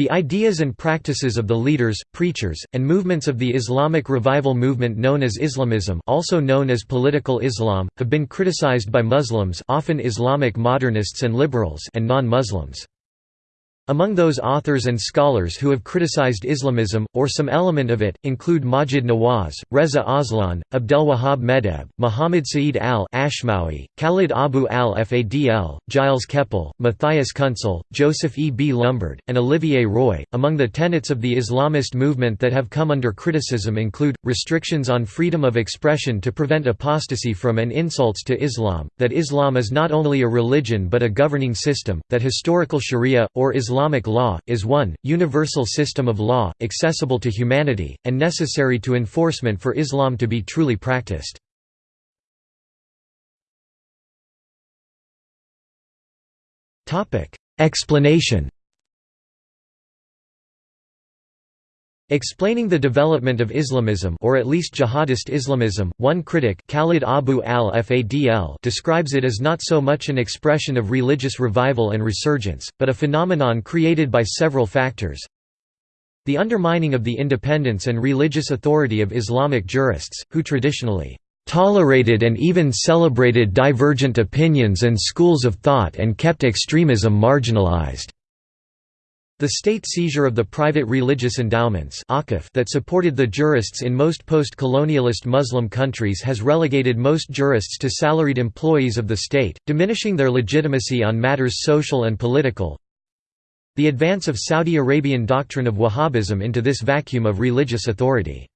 The ideas and practices of the leaders, preachers, and movements of the Islamic revival movement known as Islamism also known as political Islam, have been criticized by Muslims often Islamic modernists and liberals and non-Muslims. Among those authors and scholars who have criticized Islamism, or some element of it, include Maajid Nawaz, Reza Aslan, Abdelwahab Meddeb, Muhammad Sa'id al-Ashmawi, Khalid Abu al-Fadl, Gilles Kepel, Matthias Küntzel, Joseph E. B. Lumbard, and Olivier Roy. Among the tenets of the Islamist movement that have come under criticism include, restrictions on freedom of expression to prevent apostasy from and insults to Islam, that Islam is not only a religion but a governing system, that historical sharia, or Islam Islamic law, is one, universal system of law, accessible to humanity, and necessary to enforcement for Islam to be truly practiced. Explanation Explaining the development of Islamism or at least jihadist Islamism, one critic Khalid Abu al-Fadl describes it as not so much an expression of religious revival and resurgence, but a phenomenon created by several factors. The undermining of the independence and religious authority of Islamic jurists, who traditionally tolerated and even celebrated divergent opinions and schools of thought and kept extremism marginalized. The state seizure of the private religious endowments that supported the jurists in most post-colonialist Muslim countries has relegated most jurists to salaried employees of the state, diminishing their legitimacy on matters social and political. The advance of Saudi Arabian doctrine of Wahhabism into this vacuum of religious authority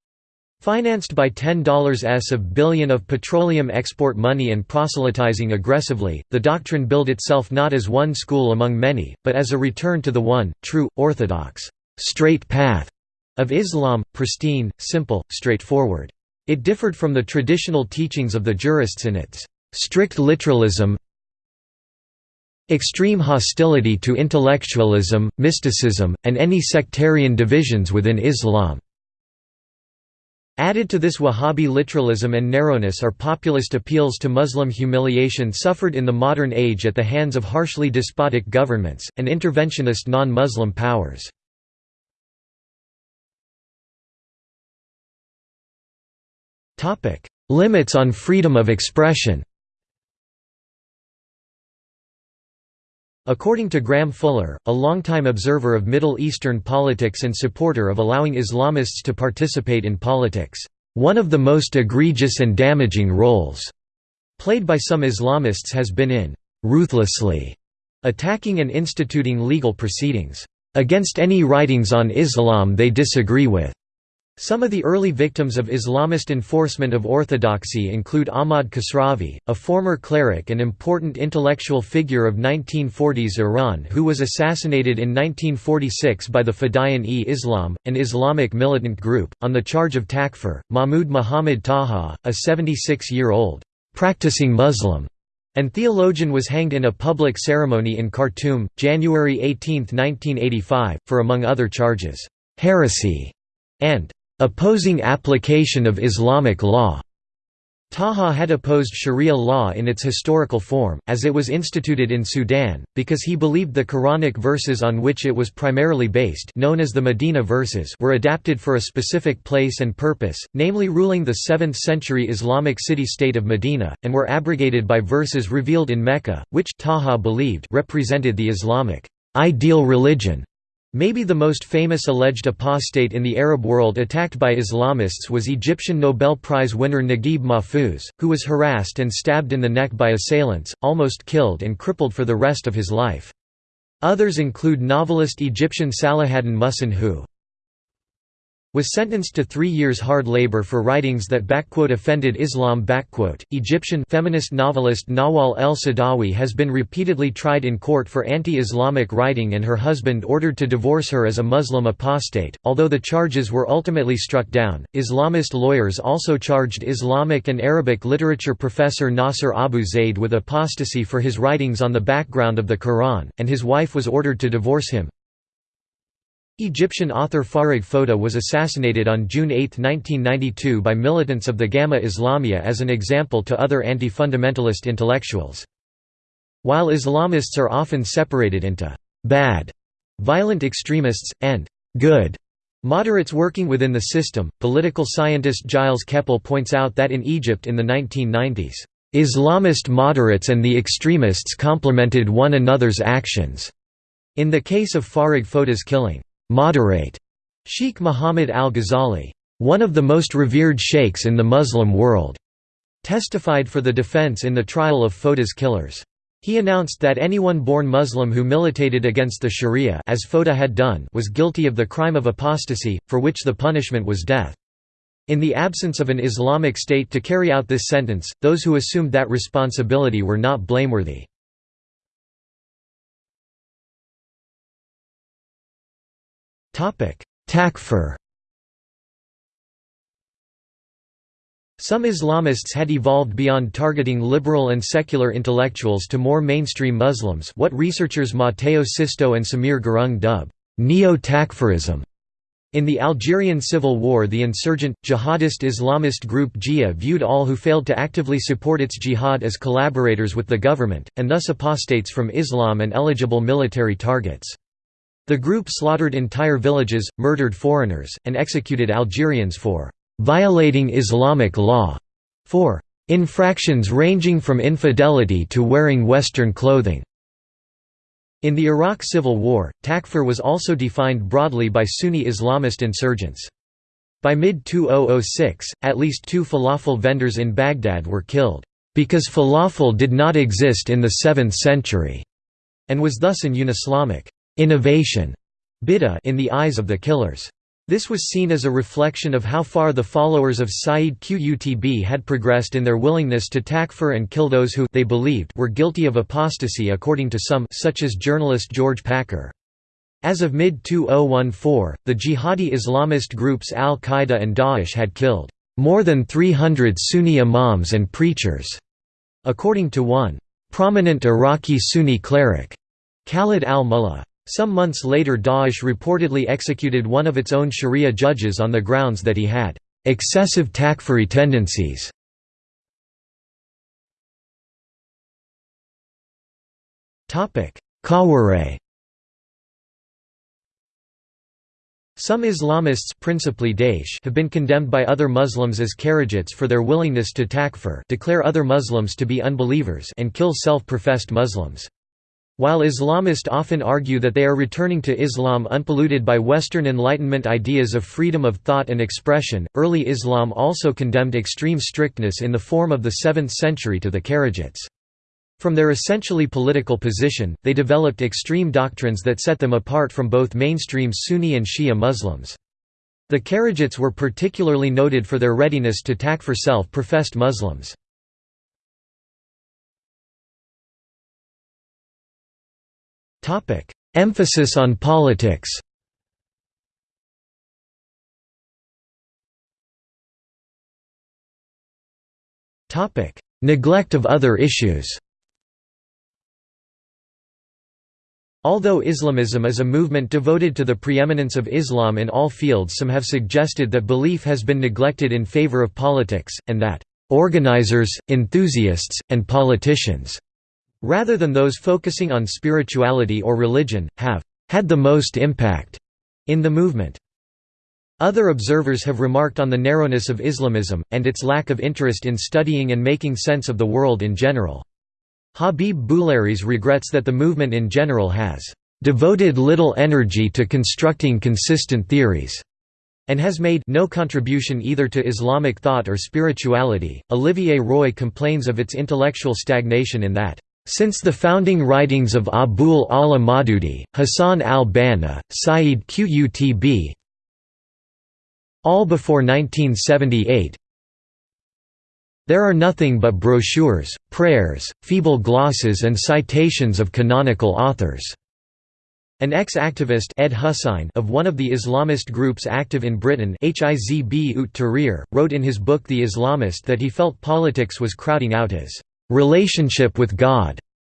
Financed by $10s of billion of petroleum export money and proselytizing aggressively, the doctrine billed itself not as one school among many, but as a return to the one, true, orthodox, straight path of Islam, pristine, simple, straightforward. It differed from the traditional teachings of the jurists in its strict literalism, extreme hostility to intellectualism, mysticism, and any sectarian divisions within Islam. Added to this Wahhabi literalism and narrowness are populist appeals to Muslim humiliation suffered in the modern age at the hands of harshly despotic governments, and interventionist non-Muslim powers. Limits on freedom of expression According to Graham Fuller, a longtime observer of Middle Eastern politics and supporter of allowing Islamists to participate in politics, one of the most egregious and damaging roles played by some Islamists has been in ruthlessly attacking and instituting legal proceedings against any writings on Islam they disagree with. Some of the early victims of Islamist enforcement of orthodoxy include Ahmad Kasravi, a former cleric and important intellectual figure of 1940s Iran who was assassinated in 1946 by the Fadayan-e-Islam, an Islamic militant group, on the charge of takfir, Mahmud Muhammad Taha, a 76-year-old, "'practicing Muslim' and theologian was hanged in a public ceremony in Khartoum, January 18, 1985, for among other charges, "'heresy' and opposing application of Islamic law. Taha had opposed Sharia law in its historical form, as it was instituted in Sudan, because he believed the Quranic verses on which it was primarily based known as the Medina verses were adapted for a specific place and purpose, namely ruling the 7th-century Islamic city-state of Medina, and were abrogated by verses revealed in Mecca, which Taha believed represented the Islamic ideal religion. Maybe the most famous alleged apostate in the Arab world attacked by Islamists was Egyptian Nobel Prize winner Naguib Mahfouz, who was harassed and stabbed in the neck by assailants, almost killed and crippled for the rest of his life. Others include novelist Egyptian Salahaddin Muhsin who was sentenced to three years hard labor for writings that offended Islam. Egyptian feminist novelist Nawal el-Saadawi has been repeatedly tried in court for anti-Islamic writing and her husband ordered to divorce her as a Muslim apostate, although the charges were ultimately struck down. Islamist lawyers also charged Islamic and Arabic literature professor Nasser Abu Zaid with apostasy for his writings on the background of the Quran, and his wife was ordered to divorce him. Egyptian author Farag Foda was assassinated on June 8, 1992 by militants of the Gamma Islamiyah as an example to other anti-fundamentalist intellectuals. While Islamists are often separated into «bad» violent extremists, and good moderates working within the system. Political scientist Gilles Kepel points out that in Egypt in the 1990s, Islamist moderates and the extremists complemented one another's actions. In the case of Farag Foda's killing, moderate Sheikh Muhammad al-Ghazali, one of the most revered sheikhs in the Muslim world, testified for the defense in the trial of Foda's killers. He announced that anyone born Muslim who militated against the Sharia as Foda had done was guilty of the crime of apostasy, for which the punishment was death. In the absence of an Islamic state to carry out this sentence, those who assumed that responsibility were not blameworthy. Takfir Some Islamists had evolved beyond targeting liberal and secular intellectuals to more mainstream Muslims what researchers Matteo Sisto and Samir Gurung dub, neo-Takfirism. In the Algerian Civil War the insurgent, jihadist Islamist group GIA viewed all who failed to actively support its jihad as collaborators with the government, and thus apostates from Islam and eligible military targets. The group slaughtered entire villages, murdered foreigners, and executed Algerians for violating Islamic law for infractions ranging from infidelity to wearing Western clothing. In the Iraq Civil War, Takfir was also defined broadly by Sunni Islamist insurgents. By mid-2006, at least two falafel vendors in Baghdad were killed, because falafel did not exist in the 7th century, and was thus an un-Islamic innovation in the eyes of the killers. This was seen as a reflection of how far the followers of Sayyid Qutb had progressed in their willingness to takfir and kill those who they believed were guilty of apostasy according to some such as journalist George Packer. As of mid-2014, the jihadi Islamist groups al-Qaeda and Daesh had killed more than 300 Sunni imams and preachers, according to one prominent Iraqi Sunni cleric, Khalid al-Mullah. Some months later Daesh reportedly executed one of its own sharia judges on the grounds that he had excessive takfiri tendencies. Khawarij Some Islamists principally Daesh have been condemned by other Muslims as Kharijites for their willingness to takfir declare other Muslims to be unbelievers and kill self-professed Muslims. While Islamists often argue that they are returning to Islam unpolluted by Western Enlightenment ideas of freedom of thought and expression, early Islam also condemned extreme strictness in the form of the 7th century to the Kharijites. From their essentially political position, they developed extreme doctrines that set them apart from both mainstream Sunni and Shia Muslims. The Kharijites were particularly noted for their readiness to attack for self-professed Muslims. Topic: Emphasis on politics. Topic: Neglect of other issues. Although Islamism is a movement devoted to the preeminence of Islam in all fields some have suggested that belief has been neglected in favor of politics, and that organizers, enthusiasts, and politicians rather than those focusing on spirituality or religion, have had the most impact in the movement. Other observers have remarked on the narrowness of Islamism, and its lack of interest in studying and making sense of the world in general. Habib Boulares regrets that the movement in general has devoted little energy to constructing consistent theories and has made no contribution either to Islamic thought or spirituality. Olivier Roy complains of its intellectual stagnation in that since the founding writings of Abul Ala Maududi, Hassan al-Banna, Sayyid Qutb all before 1978 there are nothing but brochures, prayers, feeble glosses and citations of canonical authors. An ex-activist Ed of one of the Islamist groups active in Britain Hizb ut Tahrir, wrote in his book The Islamist that he felt politics was crowding out his relationship with God,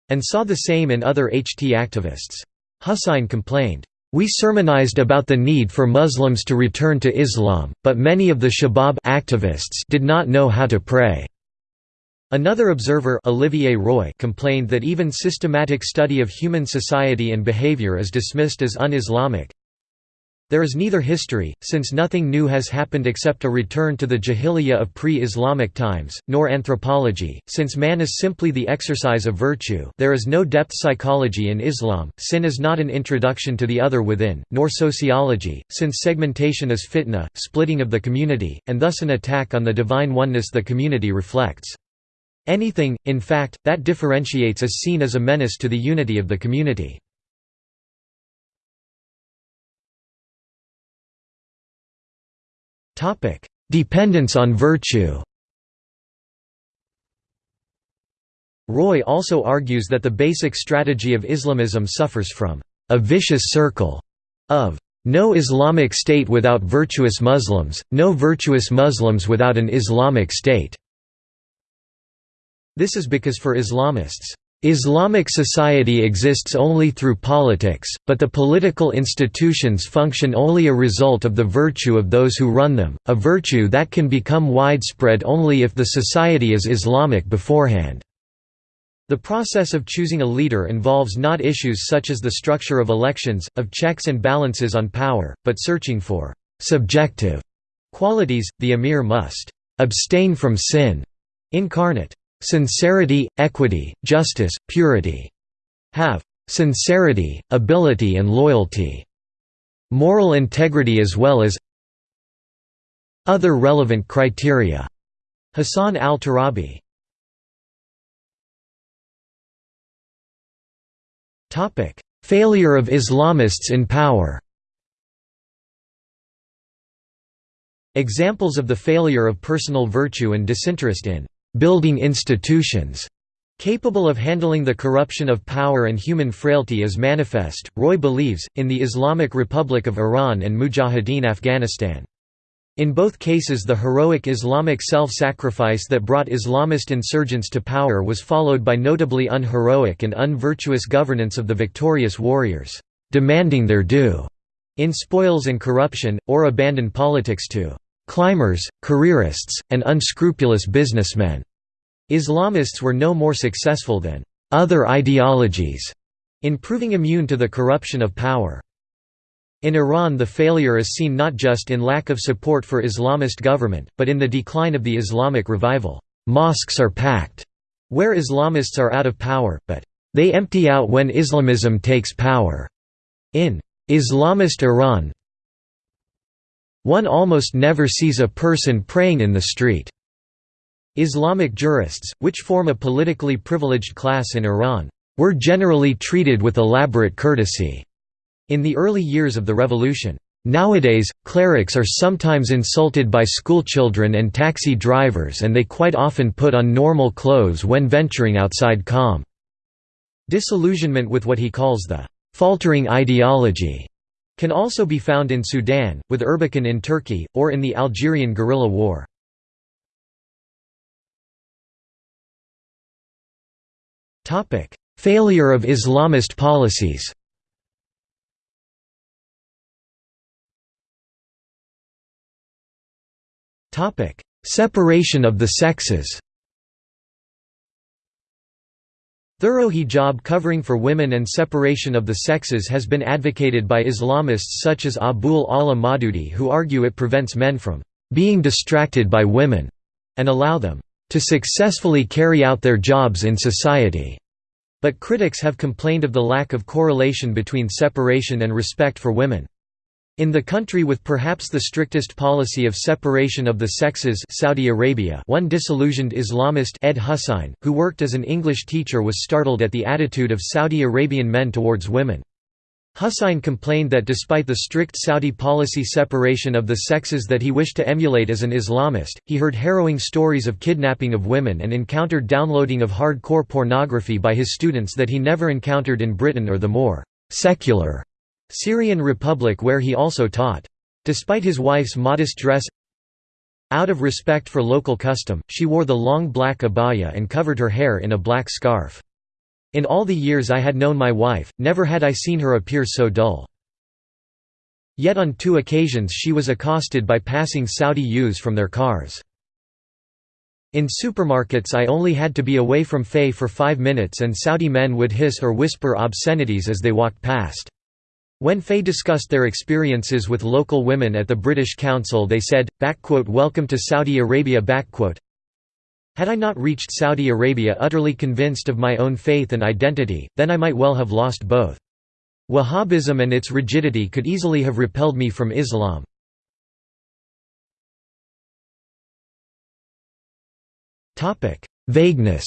and saw the same in other HT activists. Husain complained, we sermonized about the need for Muslims to return to Islam, but many of the Shabab activists did not know how to pray. Another observer Olivier Roy complained that even systematic study of human society and behavior is dismissed as un-Islamic. There is neither history, since nothing new has happened except a return to the jahiliyyah of pre-Islamic times, nor anthropology, since man is simply the exercise of virtue there is no depth psychology in Islam, sin is not an introduction to the other within, nor sociology, since segmentation is fitna, splitting of the community, and thus an attack on the divine oneness the community reflects. Anything, in fact, that differentiates is seen as a menace to the unity of the community. Topic: Dependence on virtue. Roy also argues that the basic strategy of Islamism suffers from a vicious circle of no Islamic state without virtuous Muslims, no virtuous Muslims without an Islamic state. This is because for Islamists, Islamic society exists only through politics, but the political institutions function only a result of the virtue of those who run them, a virtue that can become widespread only if the society is Islamic beforehand. The process of choosing a leader involves not issues such as the structure of elections, of checks and balances on power, but searching for «subjective» qualities, the emir must «abstain from sin» incarnate Sincerity, equity, justice, purity. Have sincerity, ability and loyalty. Moral integrity as well as other relevant criteria. Hassan al-Turabi Failure of Islamists in power Examples of the failure of personal virtue and disinterest in building institutions capable of handling the corruption of power and human frailty is manifest, Roy believes, in the Islamic Republic of Iran and Mujahideen Afghanistan. In both cases the heroic Islamic self-sacrifice that brought Islamist insurgents to power was followed by notably unheroic and unvirtuous governance of the victorious warriors, demanding their due in spoils and corruption, or abandoned politics to climbers, careerists, and unscrupulous businessmen. Islamists were no more successful than other ideologies in proving immune to the corruption of power. In Iran the failure is seen not just in lack of support for Islamist government, but in the decline of the Islamic revival. Mosques are packed, where Islamists are out of power, but they empty out when Islamism takes power. In Islamist Iran one almost never sees a person praying in the street. Islamic jurists, which form a politically privileged class in Iran, were generally treated with elaborate courtesy in the early years of the revolution. Nowadays, clerics are sometimes insulted by schoolchildren and taxi drivers and they quite often put on normal clothes when venturing outside Qom. Disillusionment with what he calls the faltering ideology can also be found in Sudan, with Erbakan in Turkey, or in the Algerian guerrilla war. Failure of Islamist policies Separation of the sexes Thorough hijab covering for women and separation of the sexes has been advocated by Islamists such as Abul Ala Maududi who argue it prevents men from being distracted by women and allow them to successfully carry out their jobs in society. But critics have complained of the lack of correlation between separation and respect for women. In the country with perhaps the strictest policy of separation of the sexes Saudi Arabia one disillusioned Islamist Ed Husain, who worked as an English teacher was startled at the attitude of Saudi Arabian men towards women. Husain complained that despite the strict Saudi policy separation of the sexes that he wished to emulate as an Islamist, he heard harrowing stories of kidnapping of women and encountered downloading of hardcore pornography by his students that he never encountered in Britain or the more «secular» Syrian Republic where he also taught. Despite his wife's modest dress out of respect for local custom, she wore the long black abaya and covered her hair in a black scarf. In all the years I had known my wife, never had I seen her appear so dull. Yet on two occasions she was accosted by passing Saudi youths from their cars. In supermarkets I only had to be away from Faye for five minutes and Saudi men would hiss or whisper obscenities as they walked past. When Faye discussed their experiences with local women at the British Council they said, "Welcome to Saudi Arabia had I not reached Saudi Arabia utterly convinced of my own faith and identity, then I might well have lost both. Wahhabism and its rigidity could easily have repelled me from Islam. Vagueness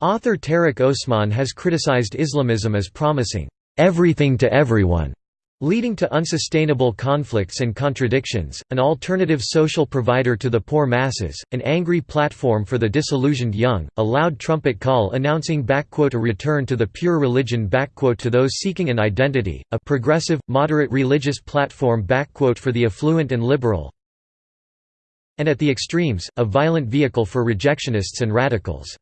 Author Tarek Osman has criticized Islamism as promising, "...everything to everyone", leading to unsustainable conflicts and contradictions, an alternative social provider to the poor masses, an angry platform for the disillusioned young, a loud trumpet call announcing a return to the pure religion to those seeking an identity, a progressive, moderate religious platform for the affluent and liberal, and at the extremes, a violent vehicle for rejectionists and radicals.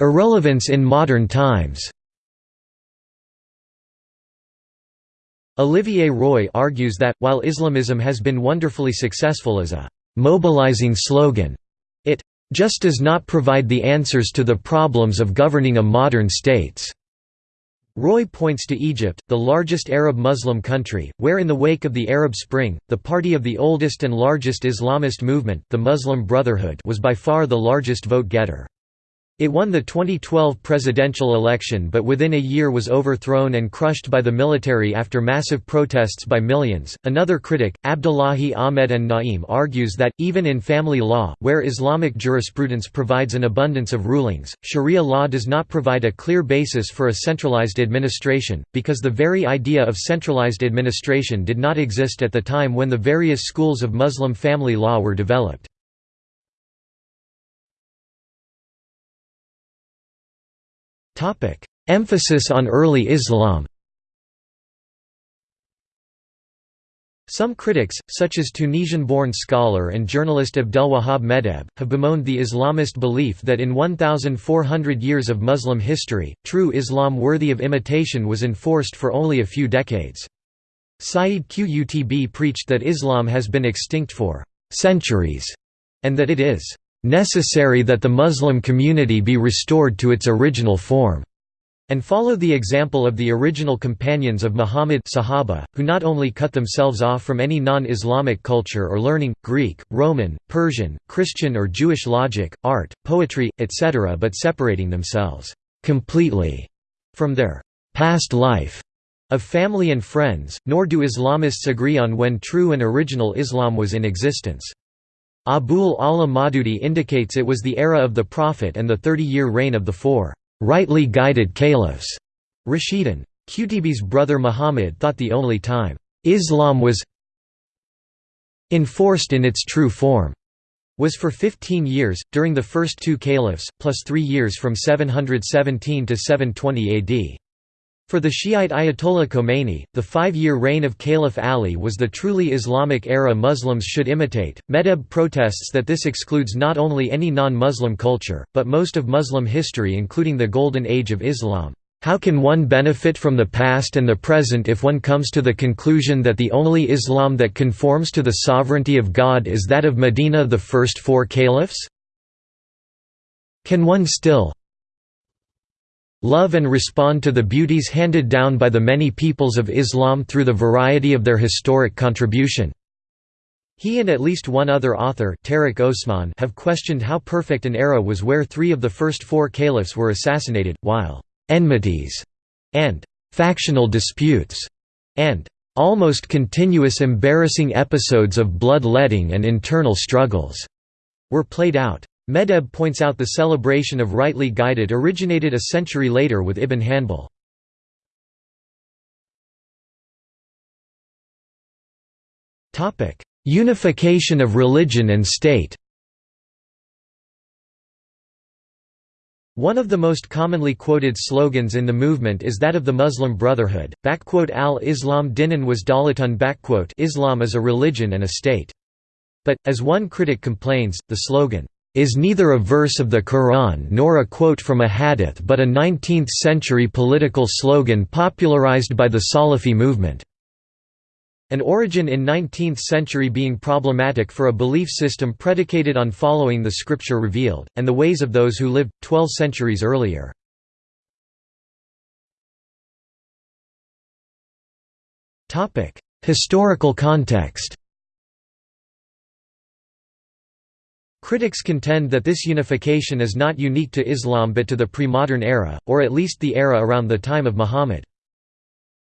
Irrelevance in modern times Olivier Roy argues that, while Islamism has been wonderfully successful as a «mobilizing slogan», it «just does not provide the answers to the problems of governing a modern states». Roy points to Egypt, the largest Arab Muslim country, where in the wake of the Arab Spring, the party of the oldest and largest Islamist movement, the Muslim Brotherhood was by far the largest vote-getter. It won the 2012 presidential election but within a year was overthrown and crushed by the military after massive protests by millions. Another critic, Abdullahi Ahmed An-Na'im, argues that, even in family law, where Islamic jurisprudence provides an abundance of rulings, Sharia law does not provide a clear basis for a centralized administration, because the very idea of centralized administration did not exist at the time when the various schools of Muslim family law were developed. Emphasis on early Islam. Some critics, such as Tunisian-born scholar and journalist Abdelwahab Meddeb, have bemoaned the Islamist belief that in 1,400 years of Muslim history, true Islam worthy of imitation was enforced for only a few decades. Sayyid Qutb preached that Islam has been extinct for «centuries» and that it is necessary that the Muslim community be restored to its original form, and follow the example of the original companions of Muhammad Sahaba, who not only cut themselves off from any non-Islamic culture or learning, Greek, Roman, Persian, Christian or Jewish logic, art, poetry, etc. but separating themselves completely from their past life of family and friends, nor do Islamists agree on when true and original Islam was in existence. Abul Ala Maududi indicates it was the era of the Prophet and the 30-year reign of the four rightly guided caliphs. Rashidun. Qutb's brother Muhammad thought the only time Islam was enforced in its true form was for 15 years, during the first two caliphs, plus three years from 717 to 720 AD. For the Shiite Ayatollah Khomeini, the five-year reign of Caliph Ali was the truly Islamic era Muslims should imitate. Meddeb protests that this excludes not only any non-Muslim culture, but most of Muslim history including the Golden Age of Islam. How can one benefit from the past and the present if one comes to the conclusion that the only Islam that conforms to the sovereignty of God is that of Medina the first four caliphs? Can one still, love and respond to the beauties handed down by the many peoples of Islam through the variety of their historic contribution. He and at least one other author Tarek Osman have questioned how perfect an era was where three of the first four caliphs were assassinated, while «enmities» and «factional disputes» and «almost continuous embarrassing episodes of blood-letting and internal struggles» were played out. Meddeb points out the celebration of rightly guided originated a century later with Ibn Hanbal. Unification of religion and state One of the most commonly quoted slogans in the movement is that of the Muslim Brotherhood, al-Islam dinan was dalatun Islam is a religion and a state. But, as one critic complains, the slogan, is neither a verse of the Quran nor a quote from a hadith but a 19th-century political slogan popularized by the Salafi movement. An origin in 19th century being problematic for a belief system predicated on following the scripture revealed, and the ways of those who lived, 12 centuries earlier. Historical context Critics contend that this unification is not unique to Islam but to the pre-modern era, or at least the era around the time of Muhammad.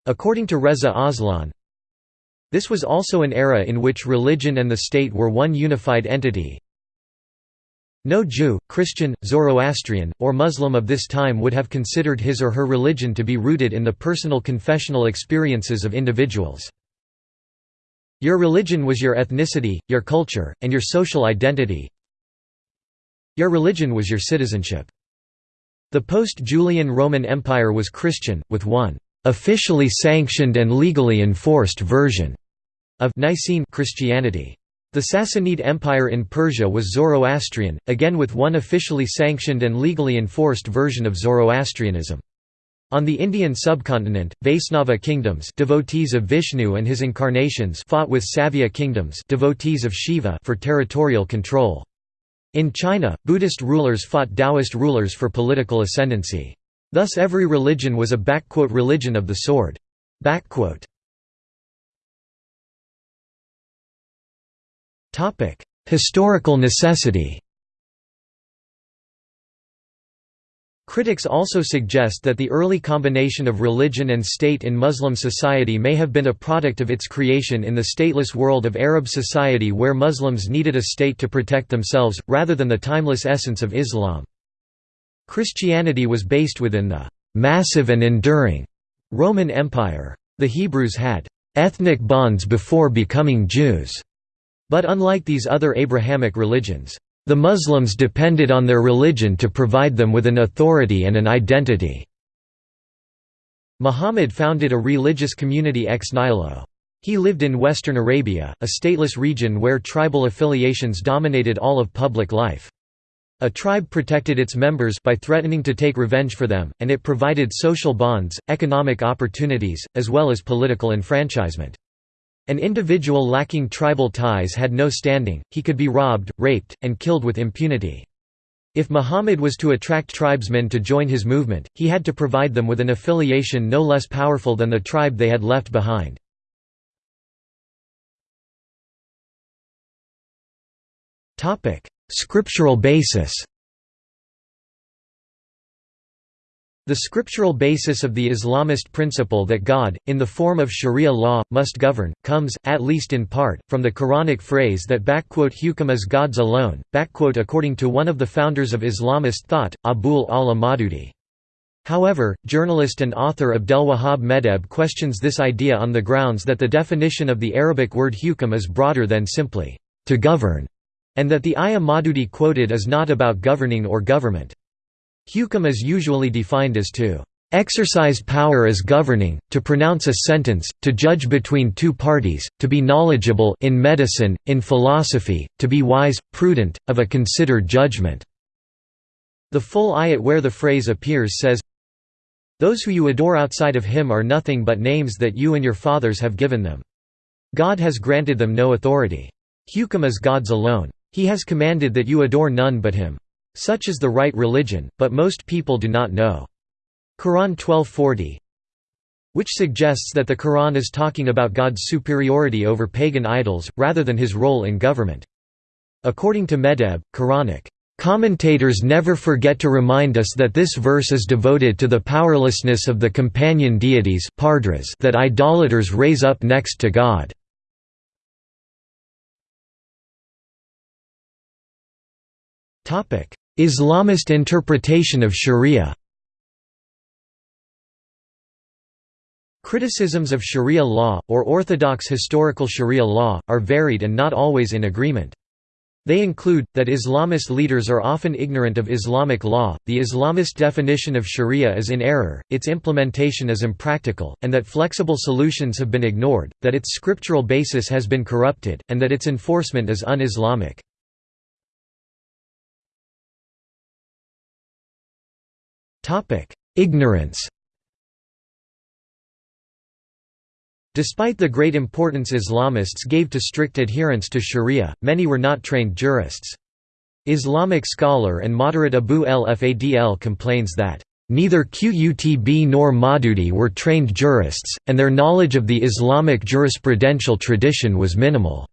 According to Reza Aslan, this was also an era in which religion and the state were one unified entity. No Jew, Christian, Zoroastrian, or Muslim of this time would have considered his or her religion to be rooted in the personal confessional experiences of individuals. Your religion was your ethnicity, your culture, and your social identity. Your religion was your citizenship. The post-Julian Roman Empire was Christian, with one officially sanctioned and legally enforced version of Nicene Christianity. The Sassanid Empire in Persia was Zoroastrian, again with one officially sanctioned and legally enforced version of Zoroastrianism. On the Indian subcontinent, Vaisnava kingdoms devotees of Vishnu and his incarnations fought with Saiva kingdoms devotees of Shiva for territorial control. In China, Buddhist rulers fought Taoist rulers for political ascendancy. Thus every religion was a «religion of the sword». Historical necessity Critics also suggest that the early combination of religion and state in Muslim society may have been a product of its creation in the stateless world of Arab society where Muslims needed a state to protect themselves, rather than the timeless essence of Islam. Christianity was based within the «massive and enduring» Roman Empire. The Hebrews had «ethnic bonds before becoming Jews» But unlike these other Abrahamic religions, the Muslims depended on their religion to provide them with an authority and an identity. Muhammad founded a religious community ex nihilo. He lived in western Arabia, a stateless region where tribal affiliations dominated all of public life. A tribe protected its members by threatening to take revenge for them, and it provided social bonds, economic opportunities, as well as political enfranchisement. An individual lacking tribal ties had no standing, he could be robbed, raped, and killed with impunity. If Muhammad was to attract tribesmen to join his movement, he had to provide them with an affiliation no less powerful than the tribe they had left behind. Scriptural basis The scriptural basis of the Islamist principle that God, in the form of sharia law, must govern, comes, at least in part, from the Quranic phrase that hukum is God's alone, according to one of the founders of Islamist thought, Abul ala Maududi. However, journalist and author Abdelwahab Meddeb questions this idea on the grounds that the definition of the Arabic word hukum is broader than simply, to govern, and that the ayah Maududi quoted is not about governing or government. Hukum is usually defined as to exercise power as governing, to pronounce a sentence, to judge between two parties, to be knowledgeable in medicine, in philosophy, to be wise, prudent, of a considered judgment." The full ayat where the phrase appears says, Those who you adore outside of him are nothing but names that you and your fathers have given them. God has granted them no authority. Hukum is God's alone. He has commanded that you adore none but him. Such is the right religion, but most people do not know. Quran 1240 which suggests that the Quran is talking about God's superiority over pagan idols, rather than his role in government. According to Meddeb, Quranic Commentators never forget to remind us that this verse is devoted to the powerlessness of the companion deities that idolaters raise up next to God. Islamist interpretation of sharia Criticisms of sharia law, or orthodox historical sharia law, are varied and not always in agreement. They include, that Islamist leaders are often ignorant of Islamic law, the Islamist definition of sharia is in error, its implementation is impractical, and that flexible solutions have been ignored, that its scriptural basis has been corrupted, and that its enforcement is un-Islamic. Ignorance Despite the great importance Islamists gave to strict adherence to sharia, many were not trained jurists. Islamic scholar and moderate Abu el-Fadl complains that, "...neither Qutb nor Maududi were trained jurists, and their knowledge of the Islamic jurisprudential tradition was minimal."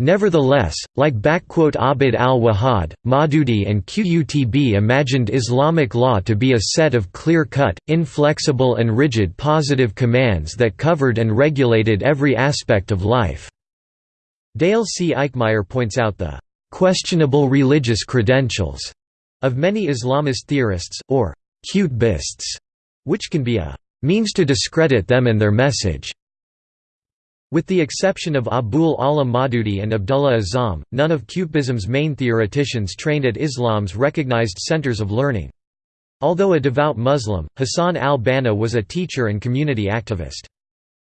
Nevertheless, like Abd al-Wahhab, Maududi and Qutb imagined Islamic law to be a set of clear-cut, inflexible and rigid positive commands that covered and regulated every aspect of life. Dale C. Eikmeier points out the «questionable religious credentials» of many Islamist theorists, or «Qutbists», which can be a «means to discredit them and their message». With the exception of Abul Ala Maududi and Abdullah Azzam, none of Qutbism's main theoreticians trained at Islam's recognized centers of learning. Although a devout Muslim, Hassan al-Banna was a teacher and community activist.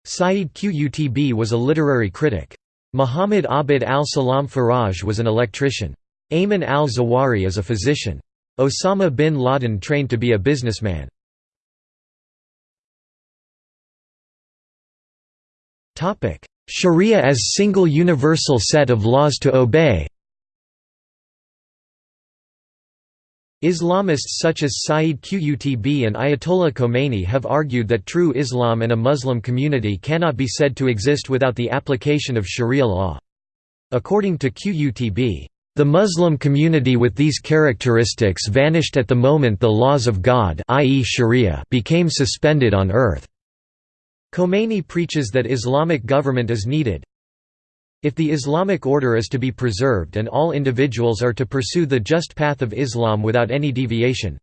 Sayyid Qutb was a literary critic. Muhammad Abid al-Salam Faraj was an electrician. Ayman al-Zawahiri is a physician. Osama bin Laden trained to be a businessman. Sharia as single universal set of laws to obey Islamists such as Sayyid Qutb and Ayatollah Khomeini have argued that true Islam and a Muslim community cannot be said to exist without the application of Sharia law. According to Qutb, the Muslim community with these characteristics vanished at the moment the laws of God i.e. Sharia became suspended on earth. Khomeini preaches that Islamic government is needed. If the Islamic order is to be preserved and all individuals are to pursue the just path of Islam without any deviation.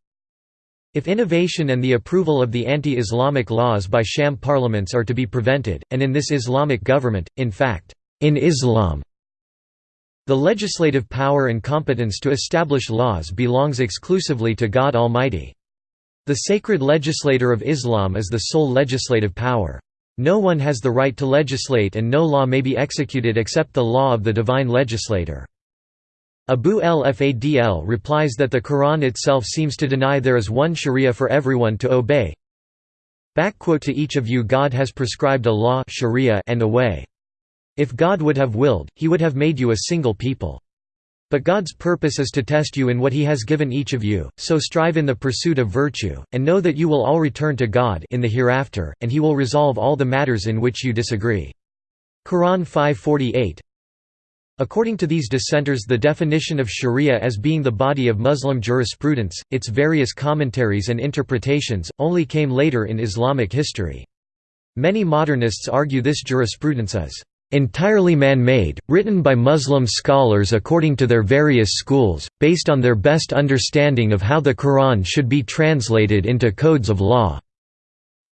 If innovation and the approval of the anti-Islamic laws by sham parliaments are to be prevented, and in this Islamic government, in fact, in Islam, the legislative power and competence to establish laws belongs exclusively to God Almighty. The sacred legislator of Islam is the sole legislative power. No one has the right to legislate and no law may be executed except the law of the divine legislator. Abu el-Fadl replies that the Quran itself seems to deny there is one sharia for everyone to obey. To each of you God has prescribed a law sharia and a way. If God would have willed, he would have made you a single people. But God's purpose is to test you in what he has given each of you, so strive in the pursuit of virtue, and know that you will all return to God in the hereafter, and he will resolve all the matters in which you disagree. Quran 548 According to these dissenters the definition of sharia as being the body of Muslim jurisprudence, its various commentaries and interpretations, only came later in Islamic history. Many modernists argue this jurisprudence is entirely man-made, written by Muslim scholars according to their various schools, based on their best understanding of how the Quran should be translated into codes of law.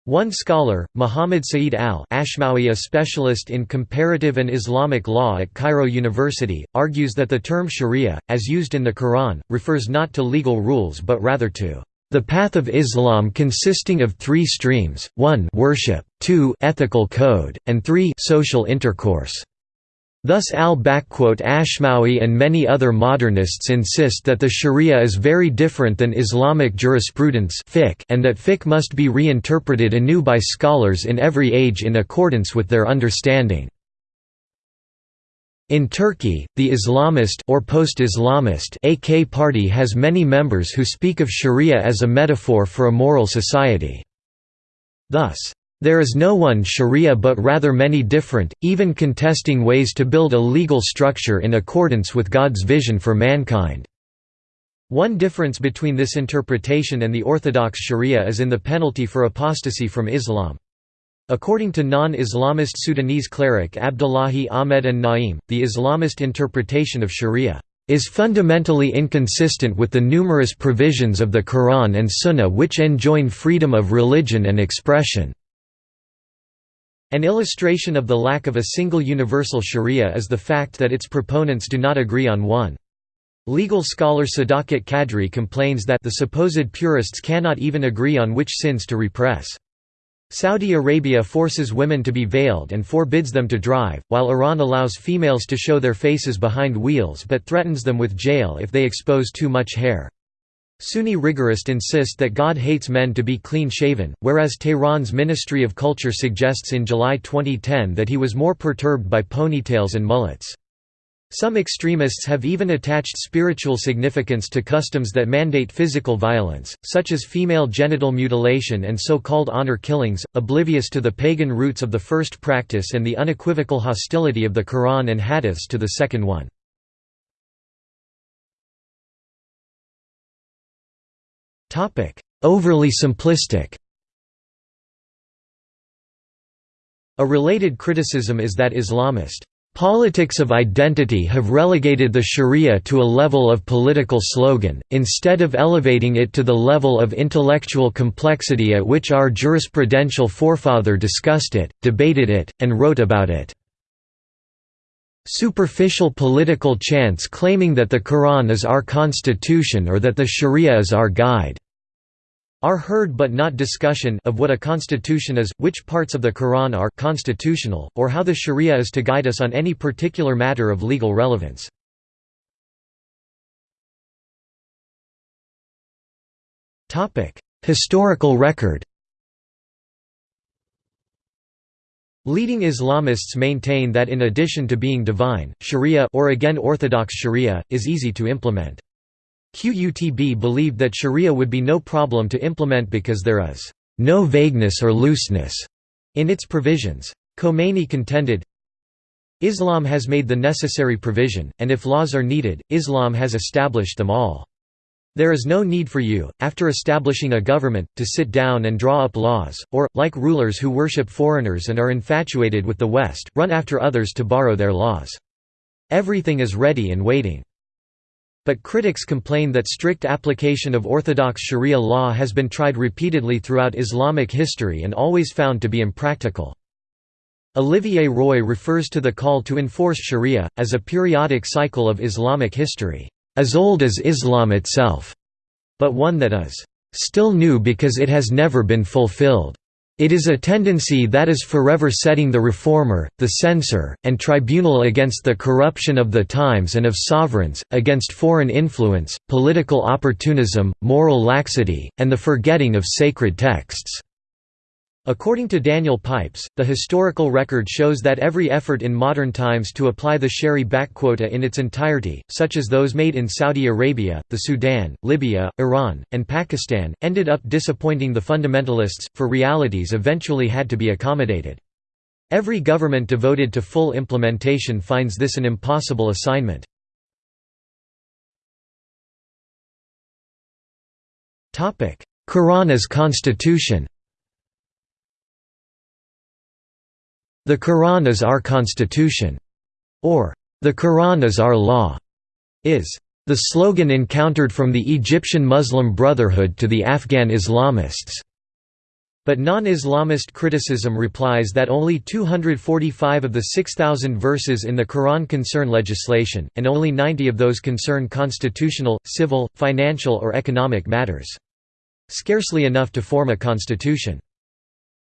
One scholar, Muhammad Saeed al-Ashmawi a specialist in comparative and Islamic law at Cairo University, argues that the term sharia, as used in the Quran, refers not to legal rules but rather to the path of Islam consisting of three streams, 1 worship, 2 ethical code, and 3 social intercourse. Thus al-Ashmawi and many other modernists insist that the sharia is very different than Islamic jurisprudence and that fiqh must be reinterpreted anew by scholars in every age in accordance with their understanding. In Turkey, the Islamist or post-Islamist AK party has many members who speak of sharia as a metaphor for a moral society. Thus, there is no one sharia but rather many different, even contesting ways to build a legal structure in accordance with God's vision for mankind. One difference between this interpretation and the orthodox sharia is in the penalty for apostasy from Islam. According to non-Islamist Sudanese cleric Abdullahi Ahmed An-Na'im, the Islamist interpretation of sharia is fundamentally inconsistent with the numerous provisions of the Quran and Sunnah which enjoin freedom of religion and expression. An illustration of the lack of a single universal sharia is the fact that its proponents do not agree on one. Legal scholar Sadakat Kadri complains that the supposed purists cannot even agree on which sins to repress. Saudi Arabia forces women to be veiled and forbids them to drive, while Iran allows females to show their faces behind wheels but threatens them with jail if they expose too much hair. Sunni rigorists insist that God hates men to be clean-shaven, whereas Tehran's Ministry of Culture suggests in July 2010 that he was more perturbed by ponytails and mullets. Some extremists have even attached spiritual significance to customs that mandate physical violence, such as female genital mutilation and so-called honor killings, oblivious to the pagan roots of the first practice and the unequivocal hostility of the Quran and Hadiths to the second one. Overly simplistic A related criticism is that Islamist Politics of identity have relegated the sharia to a level of political slogan, instead of elevating it to the level of intellectual complexity at which our jurisprudential forefather discussed it, debated it, and wrote about it. Superficial political chants claiming that the Quran is our constitution or that the Sharia is our guide are heard but not discussion of what a constitution is, which parts of the Quran are constitutional, or how the Sharia is to guide us on any particular matter of legal relevance. Historical record Leading Islamists maintain that in addition to being divine, sharia or again orthodox sharia, is easy to implement. QUTB believed that sharia would be no problem to implement because there is no vagueness or looseness in its provisions. Khomeini contended, Islam has made the necessary provision, and if laws are needed, Islam has established them all. There is no need for you, after establishing a government, to sit down and draw up laws, or, like rulers who worship foreigners and are infatuated with the West, run after others to borrow their laws. Everything is ready and waiting. But critics complain that strict application of orthodox sharia law has been tried repeatedly throughout Islamic history and always found to be impractical. Olivier Roy refers to the call to enforce sharia, as a periodic cycle of Islamic history as old as Islam itself, but one that is still new because it has never been fulfilled. It is a tendency that is forever setting the reformer, the censor, and tribunal against the corruption of the times and of sovereigns, against foreign influence, political opportunism, moral laxity, and the forgetting of sacred texts. According to Daniel Pipes, the historical record shows that every effort in modern times to apply the Shari quota in its entirety, such as those made in Saudi Arabia, the Sudan, Libya, Iran, and Pakistan, ended up disappointing the fundamentalists, for realities eventually had to be accommodated. Every government devoted to full implementation finds this an impossible assignment. Quran as constitution The Quran is our constitution, or the Quran is our law, is the slogan encountered from the Egyptian Muslim Brotherhood to the Afghan Islamists. But non-Islamist criticism replies that only 245 of the 6,000 verses in the Quran concern legislation, and only 90 of those concern constitutional, civil, financial or economic matters. Scarcely enough to form a constitution.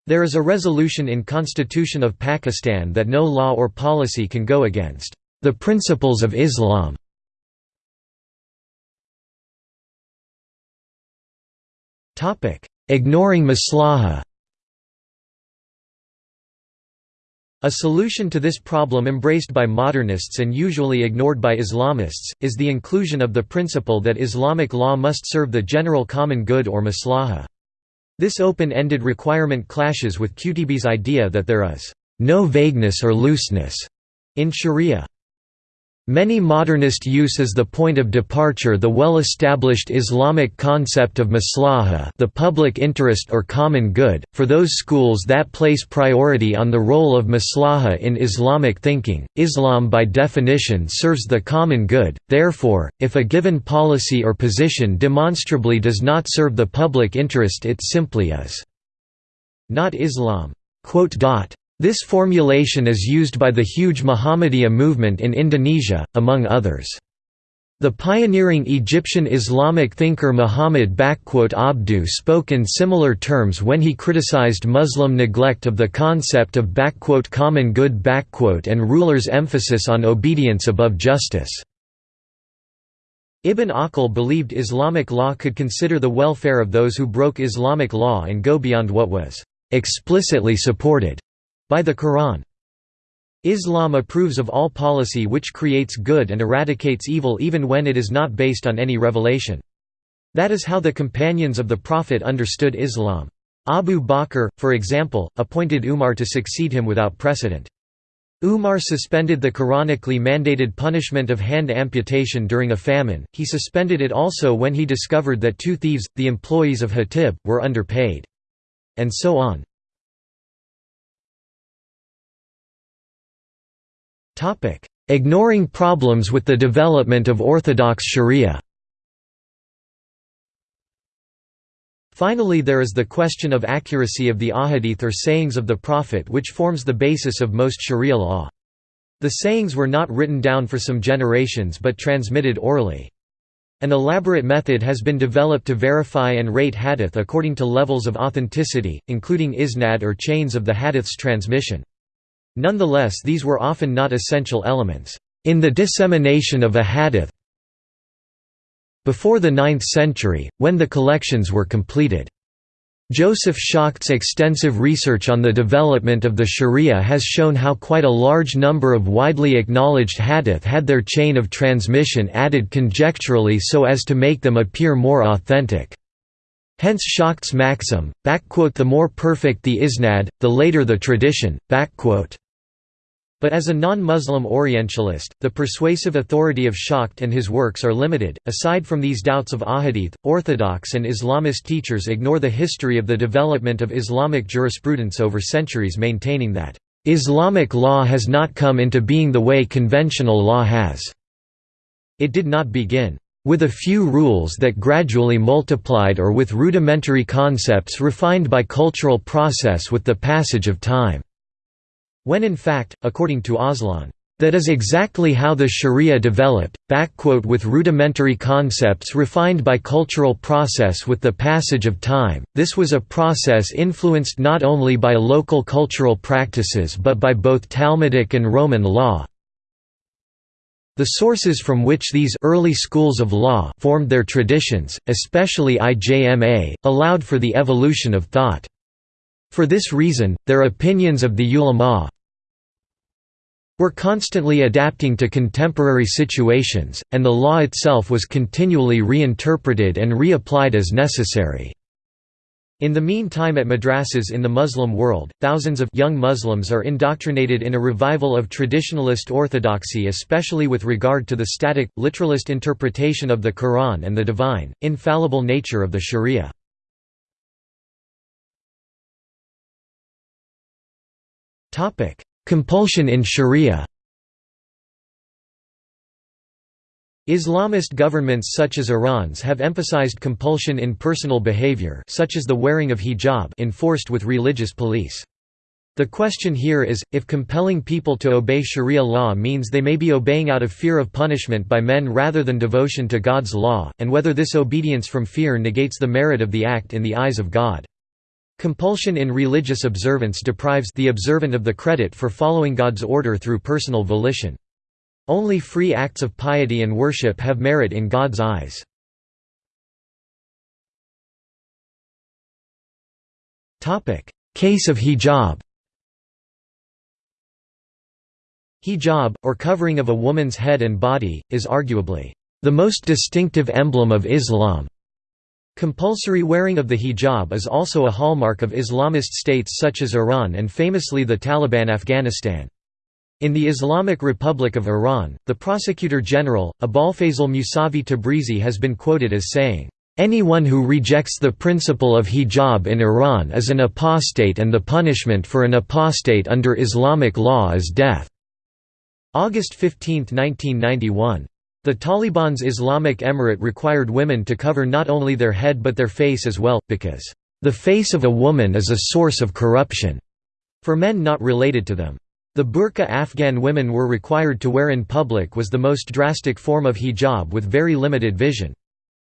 There is a resolution in Constitution of Pakistan that no law or policy can go against the principles of Islam. Ignoring maslaha A solution to this problem embraced by modernists and usually ignored by Islamists, is the inclusion of the principle that Islamic law must serve the general common good or maslaha. This open-ended requirement clashes with Qutb's idea that there is no vagueness or looseness in sharia. Many modernist use as the point of departure the well-established Islamic concept of maslaha the public interest or common good, for those schools that place priority on the role of maslaha in Islamic thinking. Islam by definition serves the common good, therefore, if a given policy or position demonstrably does not serve the public interest it simply is not Islam. This formulation is used by the huge Muhammadiyah movement in Indonesia, among others. The pioneering Egyptian Islamic thinker Muhammad Abduh spoke in similar terms when he criticized Muslim neglect of the concept of common good and rulers' emphasis on obedience above justice. Ibn Aqil believed Islamic law could consider the welfare of those who broke Islamic law and go beyond what was explicitly supported by the Quran. Islam approves of all policy which creates good and eradicates evil even when it is not based on any revelation. That is how the companions of the Prophet understood Islam. Abu Bakr, for example, appointed Umar to succeed him without precedent. Umar suspended the Quranically mandated punishment of hand amputation during a famine, he suspended it also when he discovered that two thieves, the employees of Hatib, were underpaid. And so on. Ignoring problems with the development of orthodox sharia Finally there is the question of accuracy of the ahadith or sayings of the Prophet which forms the basis of most sharia law. The sayings were not written down for some generations but transmitted orally. An elaborate method has been developed to verify and rate hadith according to levels of authenticity, including isnad or chains of the hadith's transmission. Nonetheless these were often not essential elements. In the dissemination of a hadith, before the 9th century, when the collections were completed. Joseph Schacht's extensive research on the development of the Sharia has shown how quite a large number of widely acknowledged hadith had their chain of transmission added conjecturally so as to make them appear more authentic. Hence Schacht's maxim, the more perfect the isnad, the later the tradition. But as a non-Muslim Orientalist, the persuasive authority of Schacht and his works are limited. Aside from these doubts of ahadith, Orthodox and Islamist teachers ignore the history of the development of Islamic jurisprudence over centuries maintaining that Islamic law has not come into being the way conventional law has. It did not begin with a few rules that gradually multiplied or with rudimentary concepts refined by cultural process with the passage of time. When in fact, according to Aslan, that is exactly how the Sharia developed, with rudimentary concepts refined by cultural process with the passage of time. This was a process influenced not only by local cultural practices but by both Talmudic and Roman law. The sources from which these early schools of law formed their traditions, especially IJMA, allowed for the evolution of thought. For this reason, their opinions of the ulama, were constantly adapting to contemporary situations, and the law itself was continually reinterpreted and reapplied as necessary. In the meantime at madrasas in the Muslim world, thousands of young Muslims are indoctrinated in a revival of traditionalist orthodoxy especially with regard to the static, literalist interpretation of the Quran and the divine, infallible nature of the sharia. Compulsion in Sharia Islamist governments such as Iran's have emphasized compulsion in personal behavior such as the wearing of hijab enforced with religious police. The question here is, if compelling people to obey Sharia law means they may be obeying out of fear of punishment by men rather than devotion to God's law, and whether this obedience from fear negates the merit of the act in the eyes of God. Compulsion in religious observance deprives the observant of the credit for following God's order through personal volition. Only free acts of piety and worship have merit in God's eyes. Case of hijab Hijab, or covering of a woman's head and body, is arguably the most distinctive emblem of Islam. Compulsory wearing of the hijab is also a hallmark of Islamist states such as Iran and famously the Taliban Afghanistan. In the Islamic Republic of Iran, the Prosecutor General, Abolfazl Musavi Tabrizi has been quoted as saying, "...anyone who rejects the principle of hijab in Iran is an apostate and the punishment for an apostate under Islamic law is death." August 15, 1991. The Taliban's Islamic Emirate required women to cover not only their head but their face as well, because, "...the face of a woman is a source of corruption," for men not related to them. The burqa Afghan women were required to wear in public was the most drastic form of hijab with very limited vision.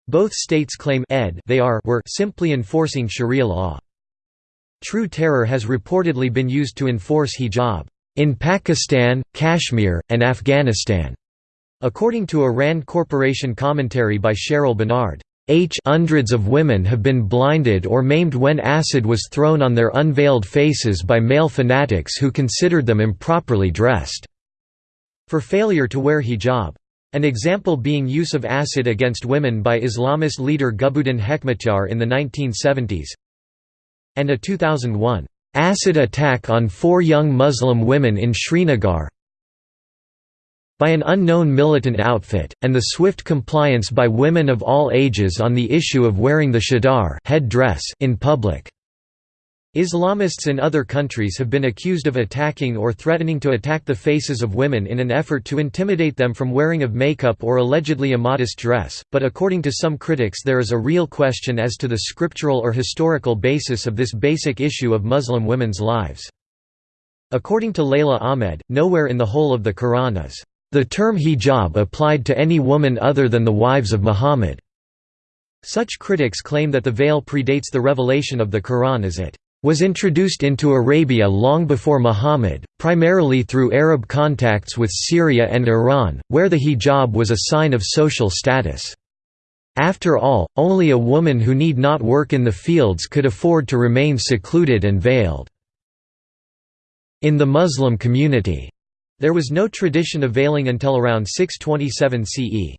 Both states claim ed they are were simply enforcing sharia law. True terror has reportedly been used to enforce hijab in Pakistan, Kashmir, and Afghanistan. According to a RAND Corporation commentary by Cheryl Bernard, H hundreds of women have been blinded or maimed when acid was thrown on their unveiled faces by male fanatics who considered them improperly dressed for failure to wear hijab. An example being use of acid against women by Islamist leader Gulbuddin Hekmatyar in the 1970s and a 2001 acid attack on four young Muslim women in Srinagar by an unknown militant outfit, and the swift compliance by women of all ages on the issue of wearing the chadar head dress in public. Islamists in other countries have been accused of attacking or threatening to attack the faces of women in an effort to intimidate them from wearing of makeup or allegedly immodest dress, but according to some critics there is a real question as to the scriptural or historical basis of this basic issue of Muslim women's lives. According to Leila Ahmed, nowhere in the whole of the Quran is the term hijab applied to any woman other than the wives of Muhammad. Such critics claim that the veil predates the revelation of the Quran as it was introduced into Arabia long before Muhammad, primarily through Arab contacts with Syria and Iran, where the hijab was a sign of social status. After all, only a woman who need not work in the fields could afford to remain secluded and veiled. In the Muslim community, there was no tradition of veiling until around 627 CE.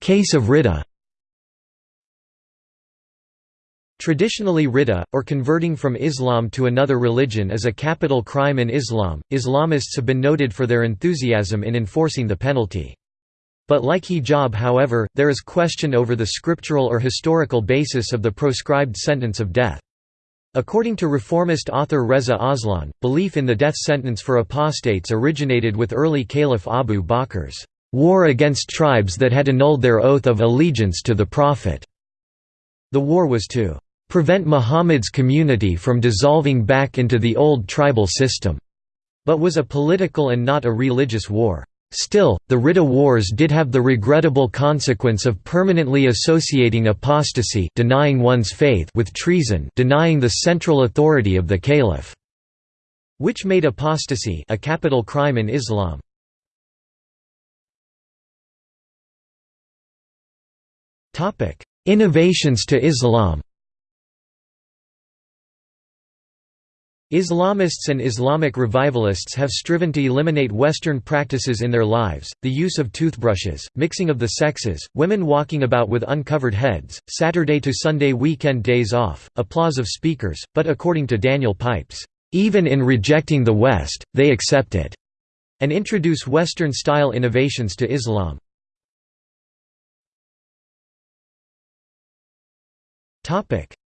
Case of Ridda Traditionally ridda, or converting from Islam to another religion is a capital crime in Islam. Islamists have been noted for their enthusiasm in enforcing the penalty. But like hijab however, there is question over the scriptural or historical basis of the proscribed sentence of death. According to reformist author Reza Aslan, belief in the death sentence for apostates originated with early Caliph Abu Bakr's war against tribes that had annulled their oath of allegiance to the Prophet. The war was to prevent Muhammad's community from dissolving back into the old tribal system, but was a political and not a religious war. Still, the Ridda Wars did have the regrettable consequence of permanently associating apostasy denying one's faith with treason denying the central authority of the caliph, which made apostasy a capital crime in Islam. Innovations to Islam Islamists and Islamic revivalists have striven to eliminate Western practices in their lives, the use of toothbrushes, mixing of the sexes, women walking about with uncovered heads, Saturday to Sunday weekend days off, applause of speakers, but according to Daniel Pipes, "...even in rejecting the West, they accept it," and introduce Western-style innovations to Islam.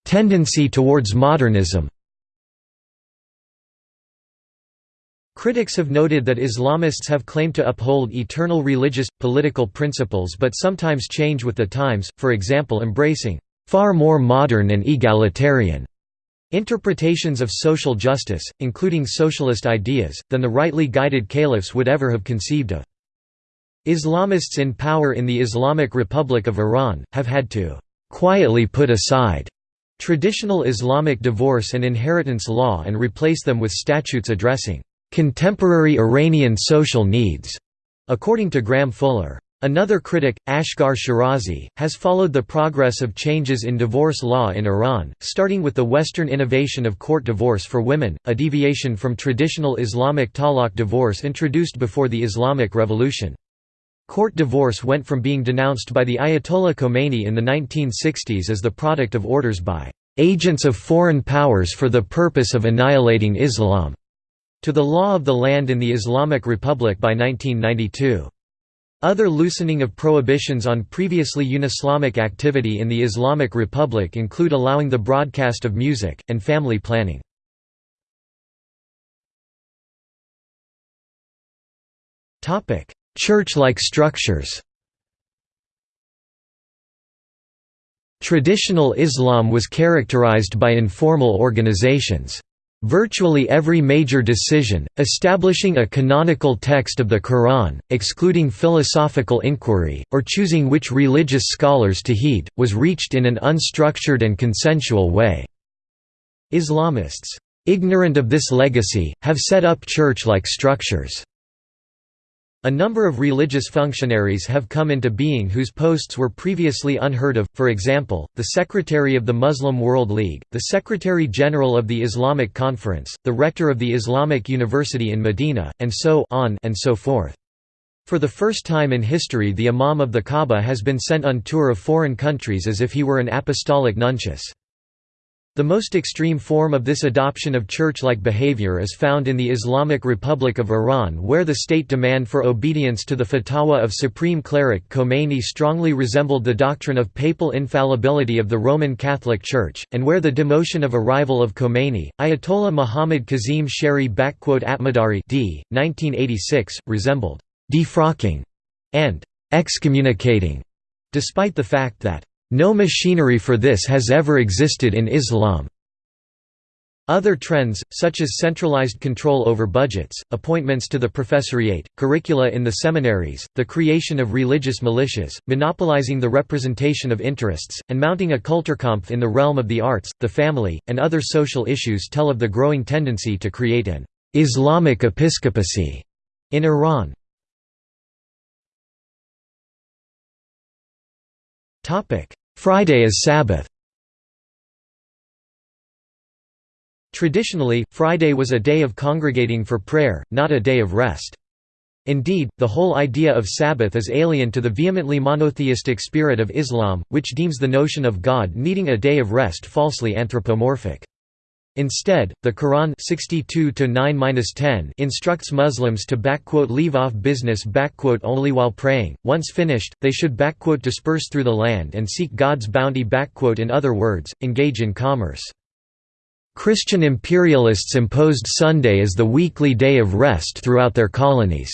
Tendency towards modernism Critics have noted that Islamists have claimed to uphold eternal religious, political principles but sometimes change with the times, for example embracing «far more modern and egalitarian» interpretations of social justice, including socialist ideas, than the rightly guided caliphs would ever have conceived of. Islamists in power in the Islamic Republic of Iran, have had to «quietly put aside» traditional Islamic divorce and inheritance law and replace them with statutes addressing contemporary Iranian social needs, according to Graham Fuller. Another critic, Asghar Schirazi, has followed the progress of changes in divorce law in Iran, starting with the Western innovation of court divorce for women, a deviation from traditional Islamic talaq divorce introduced before the Islamic Revolution. Court divorce went from being denounced by the Ayatollah Khomeini in the 1960s as the product of orders by agents of foreign powers for the purpose of annihilating Islam to the law of the land in the Islamic Republic by 1992. Other loosening of prohibitions on previously un-Islamic activity in the Islamic Republic include allowing the broadcast of music, and family planning. Church-like structures Traditional Islam was characterized by informal organizations. Virtually every major decision, establishing a canonical text of the Quran, excluding philosophical inquiry, or choosing which religious scholars to heed, was reached in an unstructured and consensual way. Islamists' ignorant of this legacy, have set up church-like structures." A number of religious functionaries have come into being whose posts were previously unheard of, for example, the Secretary of the Muslim World League, the Secretary-General of the Islamic Conference, the Rector of the Islamic University in Medina, and so on and so forth. For the first time in history the Imam of the Kaaba has been sent on tour of foreign countries as if he were an apostolic nuntius. The most extreme form of this adoption of church-like behavior is found in the Islamic Republic of Iran where the state demand for obedience to the fatwa of supreme cleric Khomeini strongly resembled the doctrine of papal infallibility of the Roman Catholic Church, and where the demotion of a rival of Khomeini, Ayatollah Muhammad Kazim Shariatmadari d. 1986, resembled «defrocking» and «excommunicating», despite the fact that no machinery for this has ever existed in Islam. Other trends, such as centralized control over budgets, appointments to the professoriate, curricula in the seminaries, the creation of religious militias, monopolizing the representation of interests, and mounting a Kulturkampf in the realm of the arts, the family, and other social issues tell of the growing tendency to create an «Islamic episcopacy» in Iran. Friday is Sabbath Traditionally, Friday was a day of congregating for prayer, not a day of rest. Indeed, the whole idea of Sabbath is alien to the vehemently monotheistic spirit of Islam, which deems the notion of God needing a day of rest falsely anthropomorphic. Instead, the Quran 62 instructs Muslims to leave off business only while praying. Once finished, they should disperse through the land and seek God's bounty in other words, engage in commerce. Christian imperialists imposed Sunday as the weekly day of rest throughout their colonies.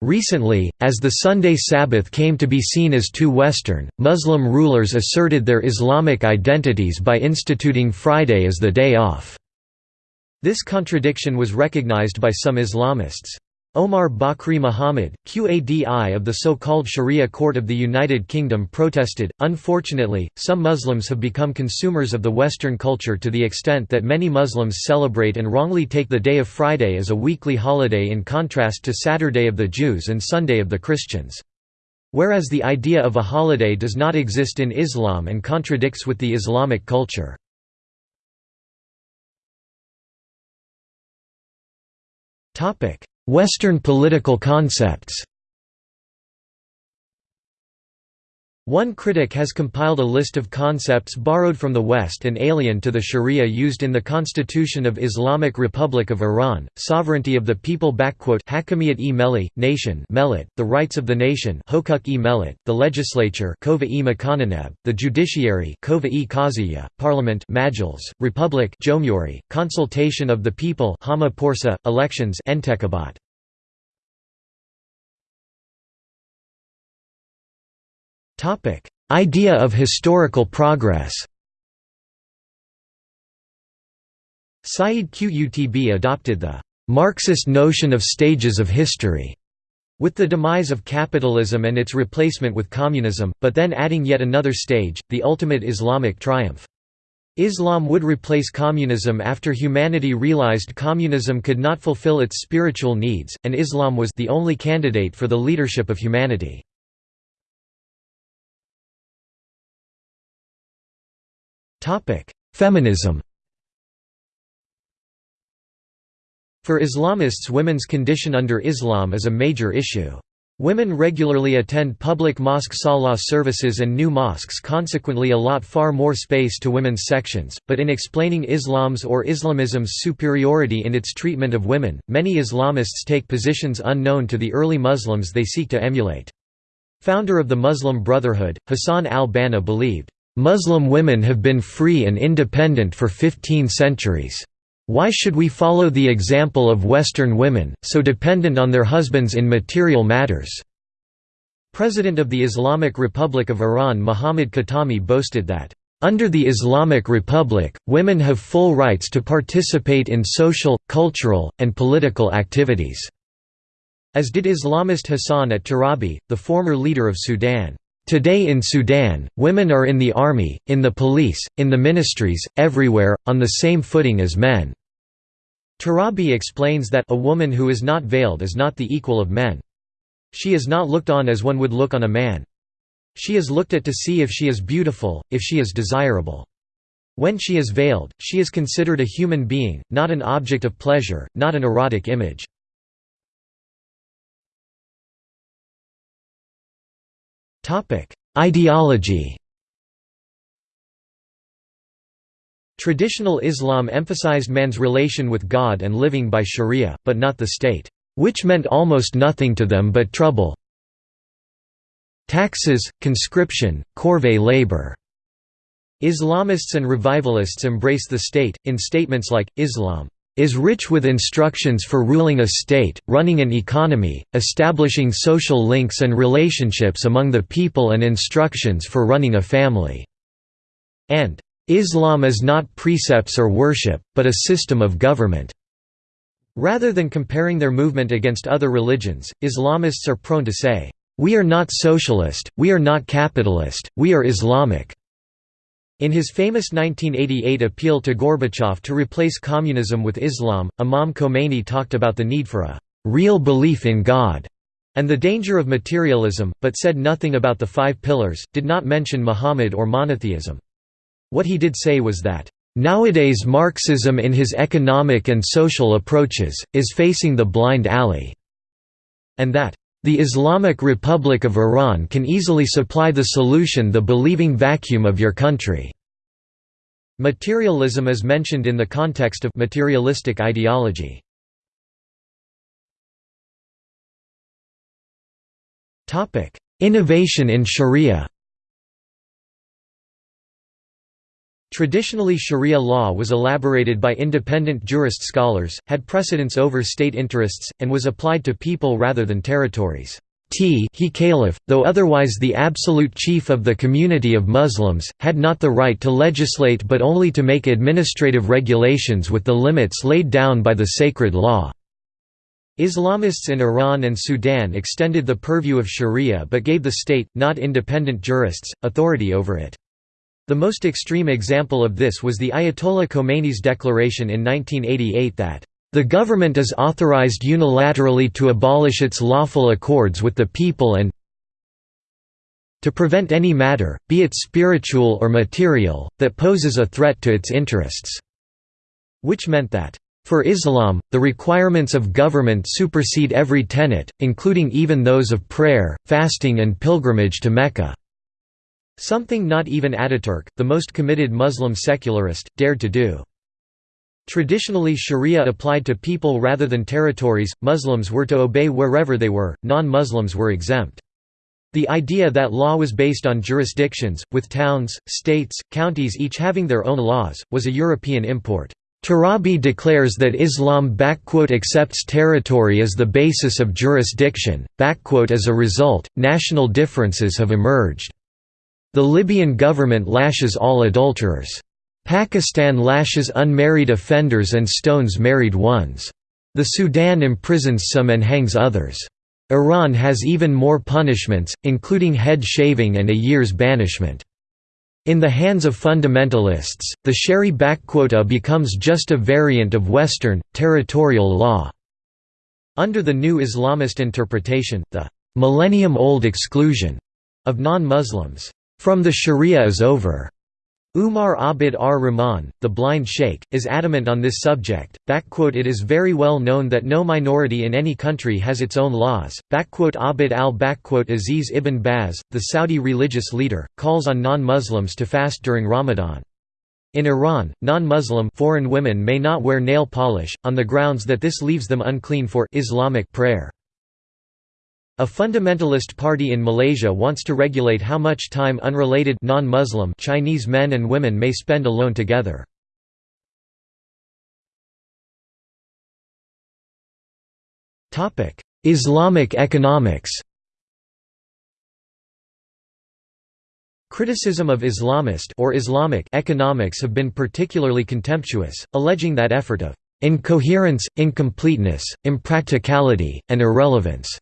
Recently, as the Sunday Sabbath came to be seen as too Western, Muslim rulers asserted their Islamic identities by instituting Friday as the day off. This contradiction was recognized by some Islamists. Omar Bakri Muhammad, Qadi of the so-called Sharia court of the United Kingdom protested, unfortunately, some Muslims have become consumers of the Western culture to the extent that many Muslims celebrate and wrongly take the day of Friday as a weekly holiday in contrast to Saturday of the Jews and Sunday of the Christians. Whereas the idea of a holiday does not exist in Islam and contradicts with the Islamic culture. Topic Western political concepts One critic has compiled a list of concepts borrowed from the West and alien to the Sharia used in the Constitution of Islamic Republic of Iran, sovereignty of the people Hakamiyat e Meli, nation the rights of the nation the legislature e the judiciary e parliament Majlis, republic consultation of the people elections Entekabat. Idea of historical progress Sayyid Qutb adopted the Marxist notion of stages of history with the demise of capitalism and its replacement with communism, but then adding yet another stage, the ultimate Islamic triumph. Islam would replace communism after humanity realized communism could not fulfill its spiritual needs, and Islam was the only candidate for the leadership of humanity. Feminism For Islamists women's condition under Islam is a major issue. Women regularly attend public mosque salah services and new mosques consequently allot far more space to women's sections, but in explaining Islam's or Islamism's superiority in its treatment of women, many Islamists take positions unknown to the early Muslims they seek to emulate. Founder of the Muslim Brotherhood, Hassan al-Banna believed, Muslim women have been free and independent for 15 centuries. Why should we follow the example of Western women, so dependent on their husbands in material matters?" President of the Islamic Republic of Iran Muhammad Khatami boasted that, "...under the Islamic Republic, women have full rights to participate in social, cultural, and political activities." As did Islamist Hassan at Turabi, the former leader of Sudan. Today in Sudan, women are in the army, in the police, in the ministries, everywhere, on the same footing as men." Turabi explains that a woman who is not veiled is not the equal of men. She is not looked on as one would look on a man. She is looked at to see if she is beautiful, if she is desirable. When she is veiled, she is considered a human being, not an object of pleasure, not an erotic image. Ideology Traditional Islam emphasized man's relation with God and living by sharia, but not the state, which meant almost nothing to them but trouble. Taxes, conscription, corvée labor. Islamists and revivalists embrace the state, in statements like, Islam is rich with instructions for ruling a state, running an economy, establishing social links and relationships among the people and instructions for running a family." and "...Islam is not precepts or worship, but a system of government." Rather than comparing their movement against other religions, Islamists are prone to say, "...we are not socialist, we are not capitalist, we are Islamic." In his famous 1988 appeal to Gorbachev to replace communism with Islam, Imam Khomeini talked about the need for a «real belief in God» and the danger of materialism, but said nothing about the five pillars, did not mention Muhammad or monotheism. What he did say was that, "...nowadays Marxism in his economic and social approaches, is facing the blind alley", and that, the Islamic Republic of Iran can easily supply the solution the believing vacuum of your country." Materialism is mentioned in the context of materialistic ideology. Innovation in Sharia Traditionally Sharia law was elaborated by independent jurist scholars, had precedence over state interests, and was applied to people rather than territories. T he caliph, though otherwise the absolute chief of the community of Muslims, had not the right to legislate but only to make administrative regulations with the limits laid down by the sacred law. Islamists in Iran and Sudan extended the purview of sharia but gave the state, not independent jurists, authority over it. The most extreme example of this was the Ayatollah Khomeini's declaration in 1988 that, "...the government is authorized unilaterally to abolish its lawful accords with the people and to prevent any matter, be it spiritual or material, that poses a threat to its interests." Which meant that, for Islam, the requirements of government supersede every tenet, including even those of prayer, fasting and pilgrimage to Mecca. Something not even Ataturk, the most committed Muslim secularist, dared to do. Traditionally sharia applied to people rather than territories, Muslims were to obey wherever they were, non-Muslims were exempt. The idea that law was based on jurisdictions, with towns, states, counties each having their own laws, was a European import. Turabi declares that Islam accepts territory as the basis of jurisdiction, as a result, national differences have emerged. The Libyan government lashes all adulterers. Pakistan lashes unmarried offenders and stones married ones. The Sudan imprisons some and hangs others. Iran has even more punishments, including head shaving and a year's banishment. In the hands of fundamentalists, the Shari becomes just a variant of Western, territorial law. Under the new Islamist interpretation, the millennium-old exclusion of non-Muslims from the Sharia is over. Umar Abd ar-Rahman, the blind sheikh, is adamant on this subject. It is very well known that no minority in any country has its own laws. Abd al-Aziz ibn Baz, the Saudi religious leader, calls on non-Muslims to fast during Ramadan. In Iran, non-Muslim foreign women may not wear nail polish, on the grounds that this leaves them unclean for Islamic prayer. A fundamentalist party in Malaysia wants to regulate how much time unrelated non-Muslim Chinese men and women may spend alone together. Topic: Islamic economics Criticism of Islamist or Islamic economics have been particularly contemptuous, alleging that effort of incoherence, incompleteness, impracticality, and irrelevance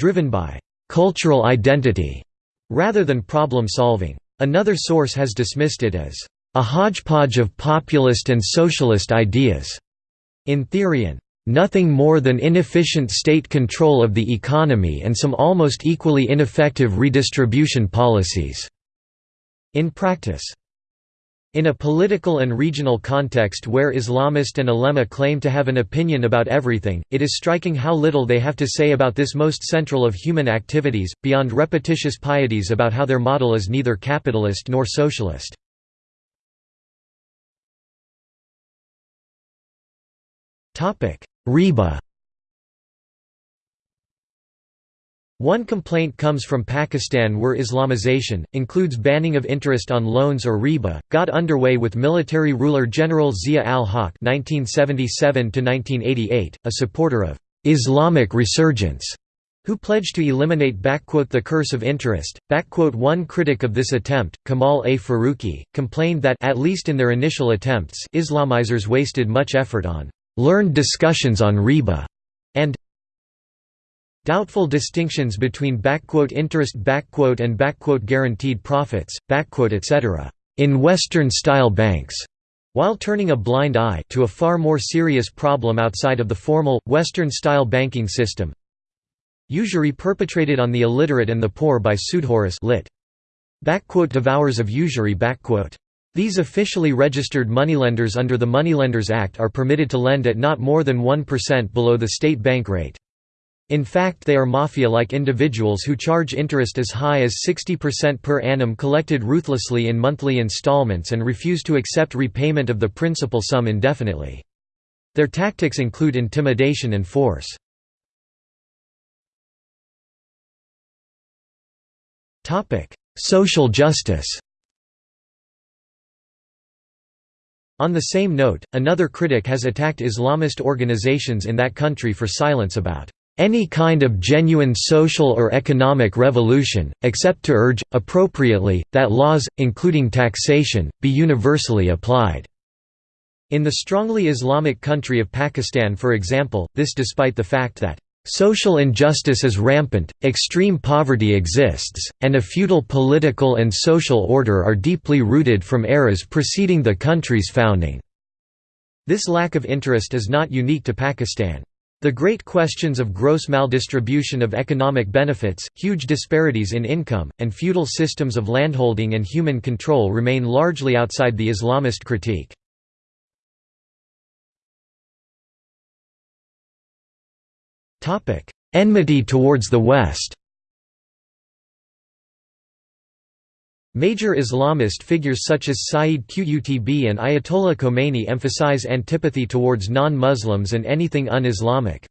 driven by cultural identity, rather than problem solving. Another source has dismissed it as a hodgepodge of populist and socialist ideas, in theory and nothing more than inefficient state control of the economy and some almost equally ineffective redistribution policies. In practice, in a political and regional context where Islamist and ulema claim to have an opinion about everything, it is striking how little they have to say about this most central of human activities, beyond repetitious pieties about how their model is neither capitalist nor socialist. Riba One complaint comes from Pakistan where Islamization, includes banning of interest on loans or riba, got underway with military ruler General Zia al-Haq a supporter of «Islamic resurgence» who pledged to eliminate the curse of interest. One critic of this attempt, Kamal A. Faruqi, complained that at least in their initial attempts Islamizers wasted much effort on «learned discussions on riba» and Doubtful distinctions between interest and guaranteed profits, etc. in Western-style banks, while turning a blind eye to a far more serious problem outside of the formal, Western-style banking system usury perpetrated on the illiterate and the poor by sudkhors lit. devours of usury these officially registered moneylenders under the Moneylenders Act are permitted to lend at not more than 1% below the state bank rate. In fact they are mafia-like individuals who charge interest as high as 60% per annum collected ruthlessly in monthly installments and refuse to accept repayment of the principal sum indefinitely. Their tactics include intimidation and force. Social justice On the same note, another critic has attacked Islamist organizations in that country for silence about any kind of genuine social or economic revolution, except to urge, appropriately, that laws, including taxation, be universally applied." In the strongly Islamic country of Pakistan for example, this despite the fact that Social injustice is rampant, extreme poverty exists, and a feudal political and social order are deeply rooted from eras preceding the country's founding." This lack of interest is not unique to Pakistan. The great questions of gross maldistribution of economic benefits, huge disparities in income, and feudal systems of landholding and human control remain largely outside the Islamist critique. Enmity towards the West Major Islamist figures such as Sayyid Qutb and Ayatollah Khomeini emphasize antipathy towards non-Muslims and anything un-Islamic.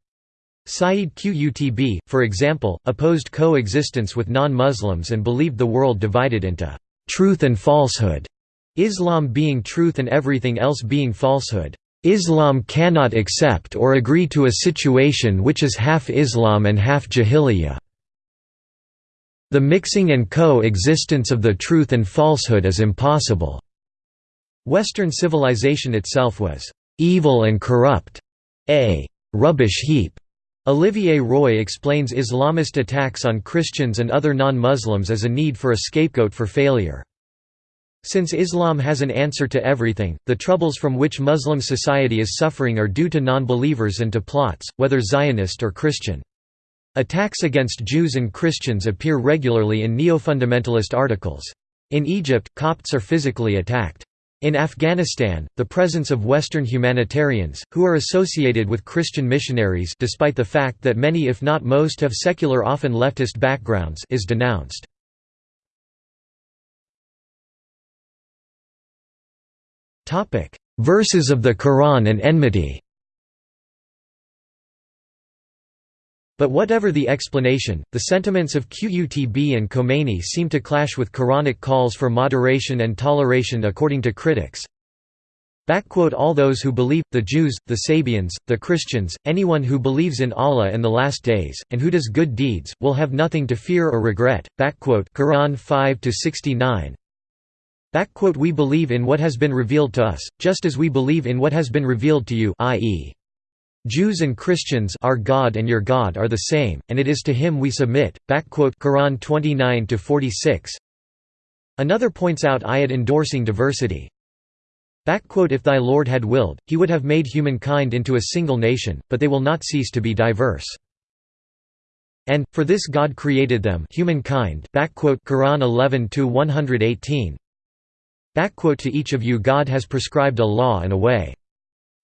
Sayyid Qutb, for example, opposed coexistence with non-Muslims and believed the world divided into «truth and falsehood», Islam being truth and everything else being falsehood. Islam cannot accept or agree to a situation which is half Islam and half Jahiliyyah. The mixing and co-existence of the truth and falsehood is impossible. Western civilization itself was evil and corrupt, a rubbish heap. Olivier Roy explains Islamist attacks on Christians and other non-Muslims as a need for a scapegoat for failure. Since Islam has an answer to everything, the troubles from which Muslim society is suffering are due to non-believers and to plots, whether Zionist or Christian. Attacks against Jews and Christians appear regularly in neo-fundamentalist articles. In Egypt, Copts are physically attacked. In Afghanistan, the presence of Western humanitarians, who are associated with Christian missionaries despite the fact that many if not most have secular often leftist backgrounds is denounced. Verses of the Quran and enmity But whatever the explanation, the sentiments of Qutb and Khomeini seem to clash with Quranic calls for moderation and toleration according to critics. All those who believe, the Jews, the Sabians, the Christians, anyone who believes in Allah and the Last Days, and who does good deeds, will have nothing to fear or regret. Quran 5–69 We believe in what has been revealed to us, just as we believe in what has been revealed to you i.e. Jews and Christians our God and your God are the same, and it is to him we submit. Quran 29-46 Another points out ayat endorsing diversity. If thy Lord had willed, he would have made humankind into a single nation, but they will not cease to be diverse. And, for this God created them humankind Quran 11-118 To each of you God has prescribed a law and a way.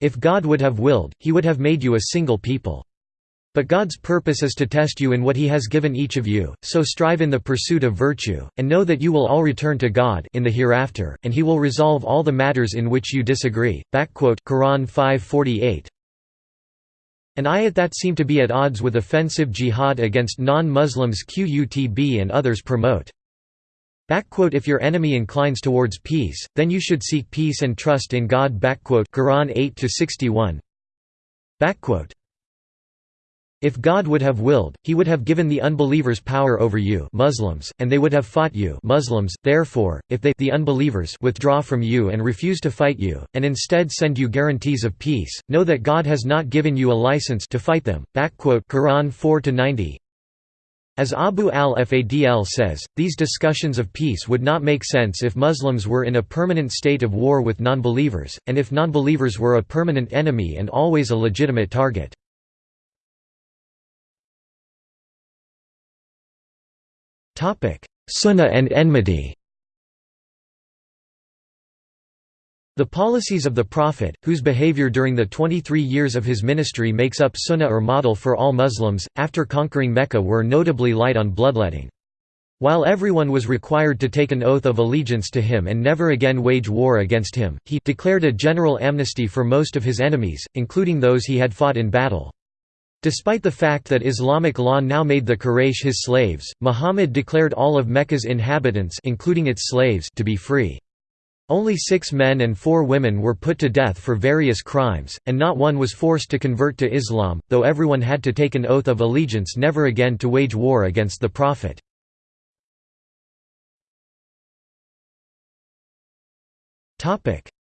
If God would have willed, he would have made you a single people. But God's purpose is to test you in what he has given each of you, so strive in the pursuit of virtue, and know that you will all return to God in the hereafter, and he will resolve all the matters in which you disagree. Quran 548 An ayat that seem to be at odds with offensive jihad against non-Muslims Qutb and others promote. If your enemy inclines towards peace, then you should seek peace and trust in God. Quran 8 61. If God would have willed, he would have given the unbelievers power over you Muslims, and they would have fought you Muslims. Therefore, if they the unbelievers withdraw from you and refuse to fight you, and instead send you guarantees of peace, know that God has not given you a license to fight them. Quran 4-90 as Abu al-Fadl says, these discussions of peace would not make sense if Muslims were in a permanent state of war with non-believers, and if non-believers were a permanent enemy and always a legitimate target. Sunnah and enmity The policies of the Prophet, whose behavior during the 23 years of his ministry makes up sunnah or model for all Muslims, after conquering Mecca were notably light on bloodletting. While everyone was required to take an oath of allegiance to him and never again wage war against him, he declared a general amnesty for most of his enemies, including those he had fought in battle. Despite the fact that Islamic law now made the Quraysh his slaves, Muhammad declared all of Mecca's inhabitants including its slaves to be free. Only six men and four women were put to death for various crimes, and not one was forced to convert to Islam, though everyone had to take an oath of allegiance never again to wage war against the Prophet.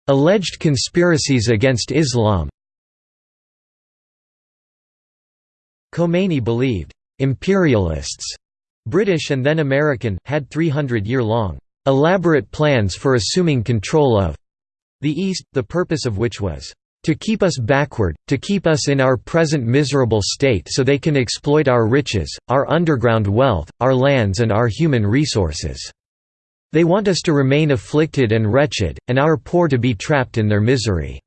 Alleged conspiracies against Islam Khomeini believed, "...imperialists", British and then American, had 300-year-long, "...elaborate plans for assuming control of," the East, the purpose of which was, "...to keep us backward, to keep us in our present miserable state so they can exploit our riches, our underground wealth, our lands and our human resources. They want us to remain afflicted and wretched, and our poor to be trapped in their misery."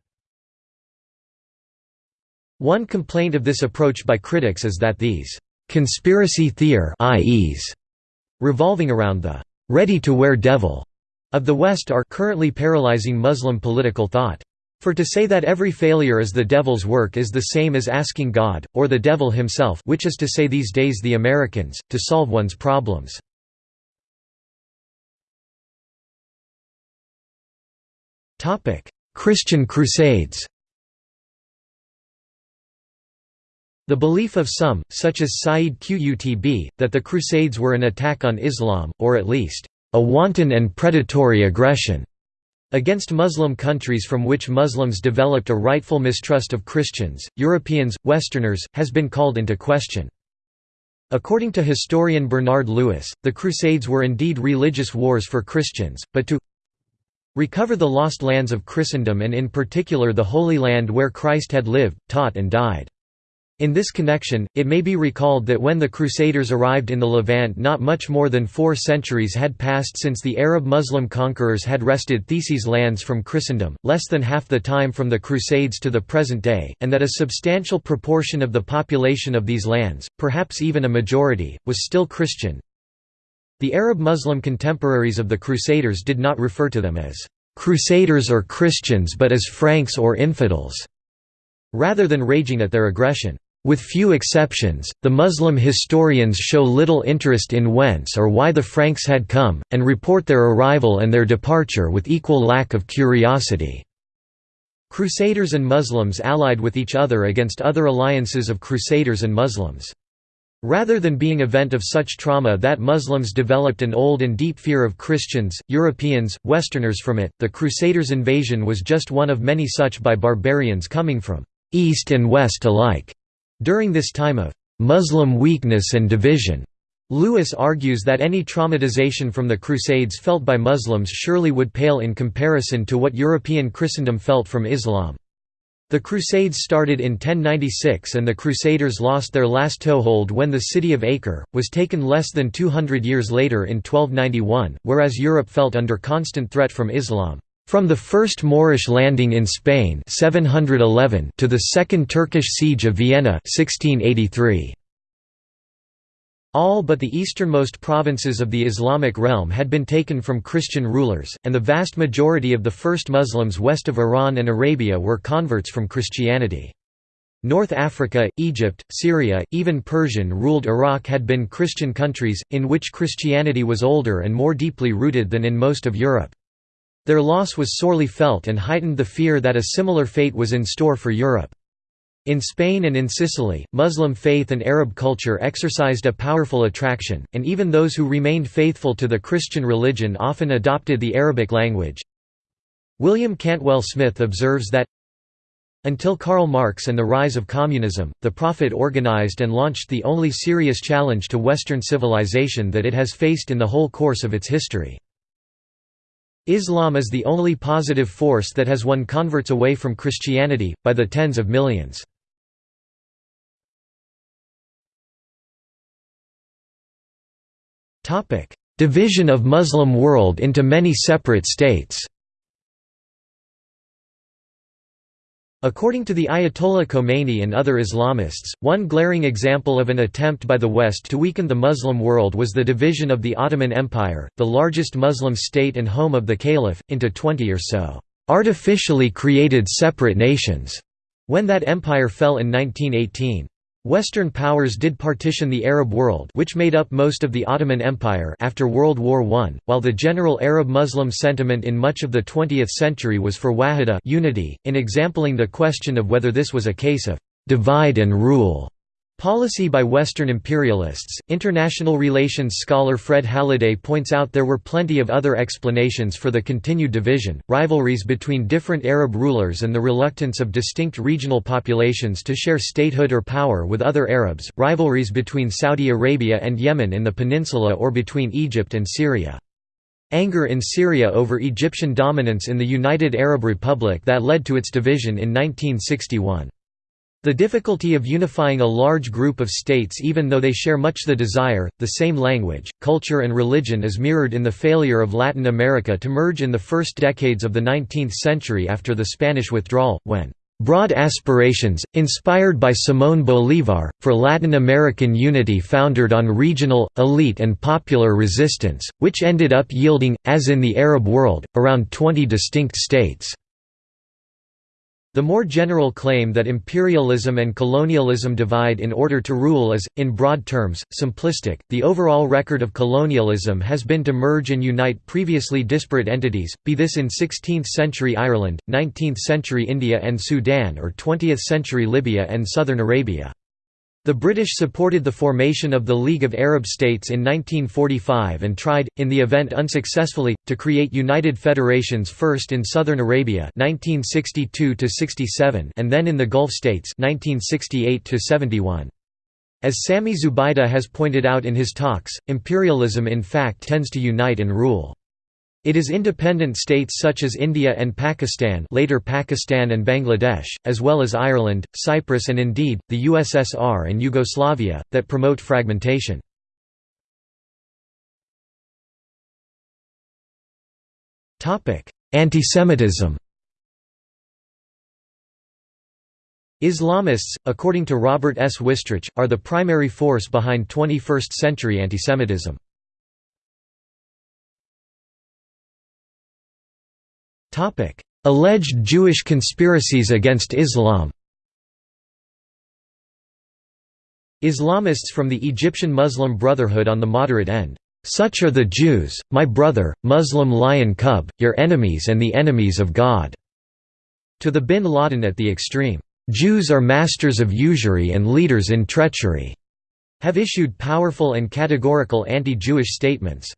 One complaint of this approach by critics is that these conspiracy theories revolving around the ready-to-wear devil of the West are currently paralyzing Muslim political thought. For to say that every failure is the devil's work is the same as asking God, or the devil himself which is to say these days the Americans, to solve one's problems. Christian Crusades The belief of some, such as Sayyid Qutb, that the Crusades were an attack on Islam, or at least, a wanton and predatory aggression against Muslim countries from which Muslims developed a rightful mistrust of Christians, Europeans, Westerners, has been called into question. According to historian Bernard Lewis, the Crusades were indeed religious wars for Christians, but to recover the lost lands of Christendom and in particular the Holy Land where Christ had lived, taught and died. In this connection, it may be recalled that when the Crusaders arrived in the Levant not much more than four centuries had passed since the Arab Muslim conquerors had wrested Thesei's lands from Christendom, less than half the time from the Crusades to the present day, and that a substantial proportion of the population of these lands, perhaps even a majority, was still Christian. The Arab Muslim contemporaries of the Crusaders did not refer to them as «Crusaders or Christians but as Franks or infidels», rather than raging at their aggression. With few exceptions, the Muslim historians show little interest in whence or why the Franks had come, and report their arrival and their departure with equal lack of curiosity. Crusaders and Muslims allied with each other against other alliances of Crusaders and Muslims. Rather than being event of such trauma that Muslims developed an old and deep fear of Christians, Europeans, Westerners from it, the Crusaders' invasion was just one of many such by barbarians coming from East and West alike. During this time of Muslim weakness and division, Lewis argues that any traumatization from the Crusades felt by Muslims surely would pale in comparison to what European Christendom felt from Islam. The Crusades started in 1096 and the Crusaders lost their last toehold when the city of Acre, was taken less than 200 years later in 1291, whereas Europe felt under constant threat from Islam. From the first Moorish landing in Spain 711 to the Second Turkish siege of Vienna 1683. All but the easternmost provinces of the Islamic realm had been taken from Christian rulers, and the vast majority of the first Muslims west of Iran and Arabia were converts from Christianity. North Africa, Egypt, Syria, even Persian-ruled Iraq had been Christian countries, in which Christianity was older and more deeply rooted than in most of Europe. Their loss was sorely felt and heightened the fear that a similar fate was in store for Europe. In Spain and in Sicily, Muslim faith and Arab culture exercised a powerful attraction, and even those who remained faithful to the Christian religion often adopted the Arabic language. Wilfred Cantwell Smith observes that until Karl Marx and the rise of communism, the Prophet organized and launched the only serious challenge to Western civilization that it has faced in the whole course of its history. Islam is the only positive force that has won converts away from Christianity, by the tens of millions. Division of Muslim world into many separate states According to the Ayatollah Khomeini and other Islamists, one glaring example of an attempt by the West to weaken the Muslim world was the division of the Ottoman Empire, the largest Muslim state and home of the Caliph, into 20 or so artificially created separate nations, when that empire fell in 1918. Western powers did partition the Arab world which made up most of the Ottoman Empire after World War I, while the general Arab-Muslim sentiment in much of the 20th century was for wahida unity, in exampling the question of whether this was a case of «divide and rule» Policy by Western imperialists. International relations scholar Fred Halliday points out there were plenty of other explanations for the continued division, rivalries between different Arab rulers and the reluctance of distinct regional populations to share statehood or power with other Arabs, rivalries between Saudi Arabia and Yemen in the peninsula or between Egypt and Syria. Anger in Syria over Egyptian dominance in the United Arab Republic that led to its division in 1961. The difficulty of unifying a large group of states even though they share much the desire, the same language, culture and religion is mirrored in the failure of Latin America to merge in the first decades of the 19th century after the Spanish withdrawal, when Broad aspirations, inspired by Simón Bolívar, for Latin American unity foundered on regional, elite and popular resistance, which ended up yielding, as in the Arab world, around 20 distinct states. The more general claim that imperialism and colonialism divide in order to rule is, in broad terms, simplistic. The overall record of colonialism has been to merge and unite previously disparate entities, be this in 16th century Ireland, 19th century India and Sudan, or 20th century Libya and southern Arabia. The British supported the formation of the League of Arab States in 1945 and tried, in the event unsuccessfully, to create united federations first in southern Arabia 1962 and then in the Gulf states 1968 As Sami Zubaida has pointed out in his talks, imperialism in fact tends to unite and rule. It is independent states such as India and Pakistan later Pakistan and Bangladesh, as well as Ireland, Cyprus and indeed, the USSR and Yugoslavia, that promote fragmentation. Antisemitism Islamists, according to Robert S. Wistrich, are the primary force behind 21st-century antisemitism. Alleged Jewish conspiracies against Islam Islamists from the Egyptian Muslim Brotherhood on the moderate end. Such are the Jews, my brother, Muslim lion cub, your enemies and the enemies of God." To the bin Laden at the extreme, "Jews are masters of usury and leaders in treachery," have issued powerful and categorical anti-Jewish statements.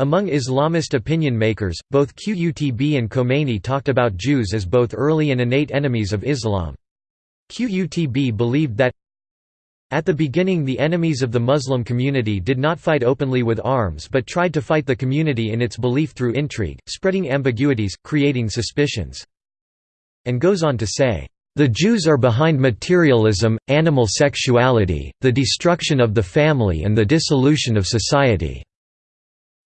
Among Islamist opinion makers, both Qutb and Khomeini talked about Jews as both early and innate enemies of Islam. QUTB believed that at the beginning the enemies of the Muslim community did not fight openly with arms but tried to fight the community in its belief through intrigue, spreading ambiguities, creating suspicions. And goes on to say, "...the Jews are behind materialism, animal sexuality, the destruction of the family and the dissolution of society."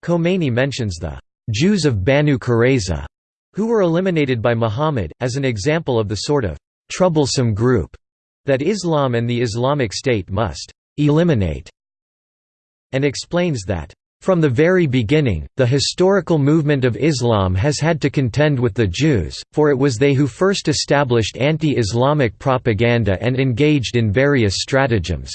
Khomeini mentions the "...Jews of Banu Qurayza," who were eliminated by Muhammad, as an example of the sort of "...troublesome group," that Islam and the Islamic State must eliminate, and explains that from the very beginning, the historical movement of Islam has had to contend with the Jews, for it was they who first established anti-Islamic propaganda and engaged in various stratagems.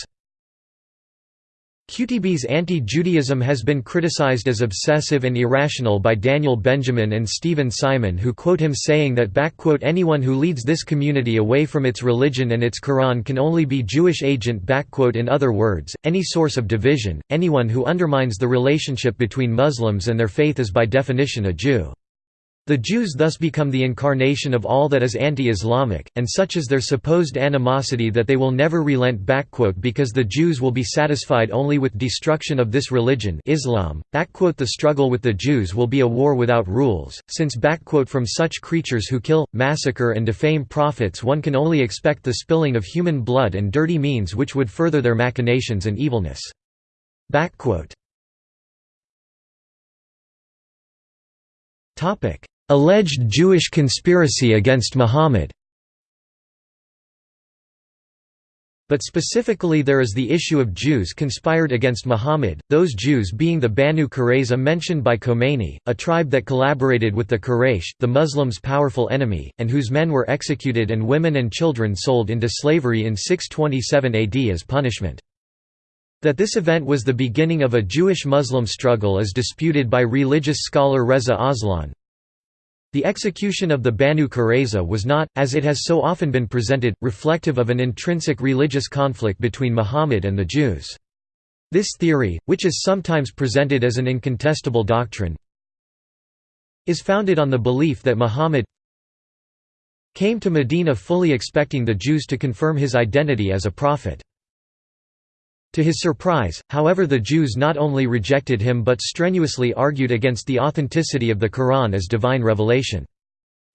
Qutb's anti-Judaism has been criticized as obsessive and irrational by Daniel Benjamin and Stephen Simon who quote him saying that anyone who leads this community away from its religion and its Quran can only be Jewish agent in other words, any source of division, anyone who undermines the relationship between Muslims and their faith is by definition a Jew. The Jews thus become the incarnation of all that is anti-Islamic, and such is their supposed animosity that they will never relent because the Jews will be satisfied only with destruction of this religion Islam. The struggle with the Jews will be a war without rules, since from such creatures who kill, massacre and defame prophets one can only expect the spilling of human blood and dirty means which would further their machinations and evilness. Topic Alleged Jewish conspiracy against Muhammad But specifically there is the issue of Jews conspired against Muhammad, those Jews being the Banu Qurayza mentioned by Khomeini, a tribe that collaborated with the Quraysh, the Muslims' powerful enemy, and whose men were executed and women and children sold into slavery in 627 AD as punishment. That this event was the beginning of a Jewish-Muslim struggle is disputed by religious scholar Reza Aslan, the execution of the Banu Qurayza was not, as it has so often been presented, reflective of an intrinsic religious conflict between Muhammad and the Jews. This theory, which is sometimes presented as an incontestable doctrine, is founded on the belief that Muhammad came to Medina fully expecting the Jews to confirm his identity as a prophet. To his surprise, however the Jews not only rejected him but strenuously argued against the authenticity of the Quran as divine revelation.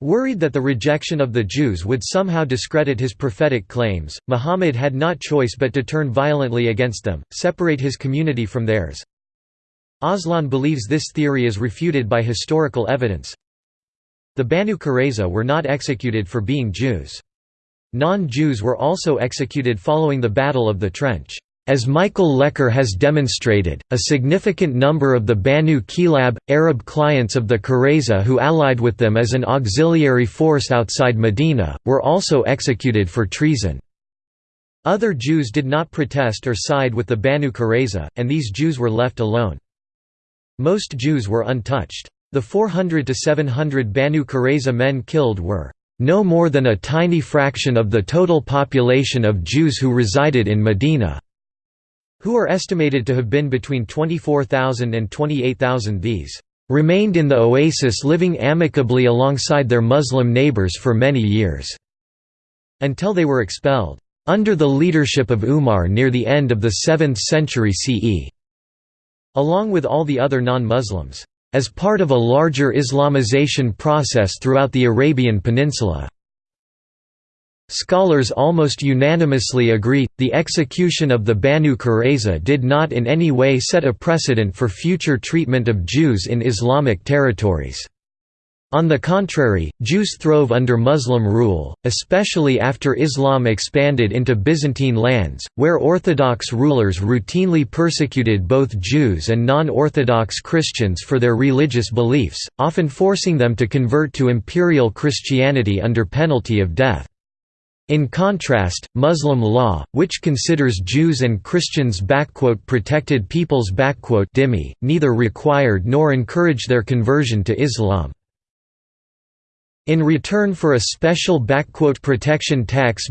Worried that the rejection of the Jews would somehow discredit his prophetic claims, Muhammad had not choice but to turn violently against them, separate his community from theirs. Aslan believes this theory is refuted by historical evidence. The Banu Qurayza were not executed for being Jews. Non-Jews were also executed following the Battle of the Trench. As Michael Lecker has demonstrated, a significant number of the Banu Kilab, Arab clients of the Qurayza who allied with them as an auxiliary force outside Medina, were also executed for treason. Other Jews did not protest or side with the Banu Qurayza, and these Jews were left alone. Most Jews were untouched. The 400 to 700 Banu Qurayza men killed were no more than a tiny fraction of the total population of Jews who resided in Medina who are estimated to have been between 24,000 and 28,000 these remained in the oasis living amicably alongside their Muslim neighbors for many years, until they were expelled, under the leadership of Umar near the end of the 7th century CE, along with all the other non-Muslims, as part of a larger Islamization process throughout the Arabian Peninsula. Scholars almost unanimously agree, the execution of the Banu Qurayza did not in any way set a precedent for future treatment of Jews in Islamic territories. On the contrary, Jews throve under Muslim rule, especially after Islam expanded into Byzantine lands, where Orthodox rulers routinely persecuted both Jews and non-Orthodox Christians for their religious beliefs, often forcing them to convert to imperial Christianity under penalty of death. In contrast, Muslim law, which considers Jews and Christians protected peoples dhimmi, neither required nor encouraged their conversion to Islam. In return for a special protection tax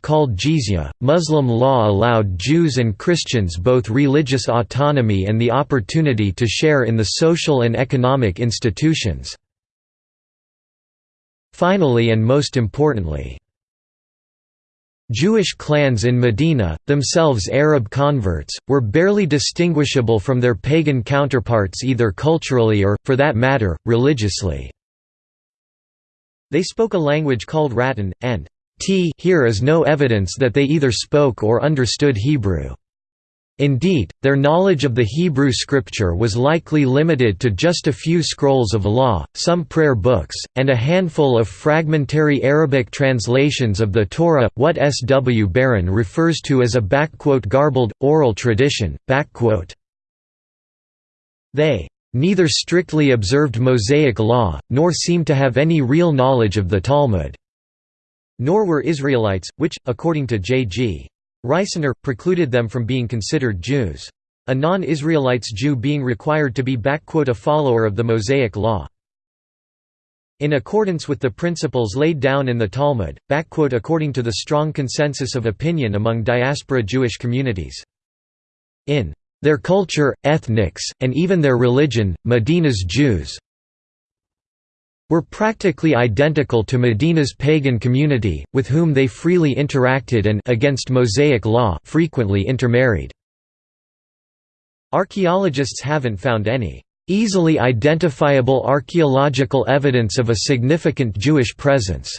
called jizya, Muslim law allowed Jews and Christians both religious autonomy and the opportunity to share in the social and economic institutions. Finally and most importantly, Jewish clans in Medina, themselves Arab converts, were barely distinguishable from their pagan counterparts either culturally or, for that matter, religiously. They spoke a language called Ratan, and t here is no evidence that they either spoke or understood Hebrew. Indeed, their knowledge of the Hebrew scripture was likely limited to just a few scrolls of law, some prayer books, and a handful of fragmentary Arabic translations of the Torah, what S. W. Baron refers to as a garbled, oral tradition. They neither strictly observed Mosaic law, nor seemed to have any real knowledge of the Talmud. Nor were Israelites, which, according to J.G. Reisner, precluded them from being considered Jews. A non-Israelites Jew being required to be a follower of the Mosaic law. In accordance with the principles laid down in the Talmud, according to the strong consensus of opinion among diaspora Jewish communities. In their culture, ethnics, and even their religion, Medina's Jews were practically identical to Medina's pagan community, with whom they freely interacted and against Mosaic law frequently intermarried. Archaeologists haven't found any easily identifiable archaeological evidence of a significant Jewish presence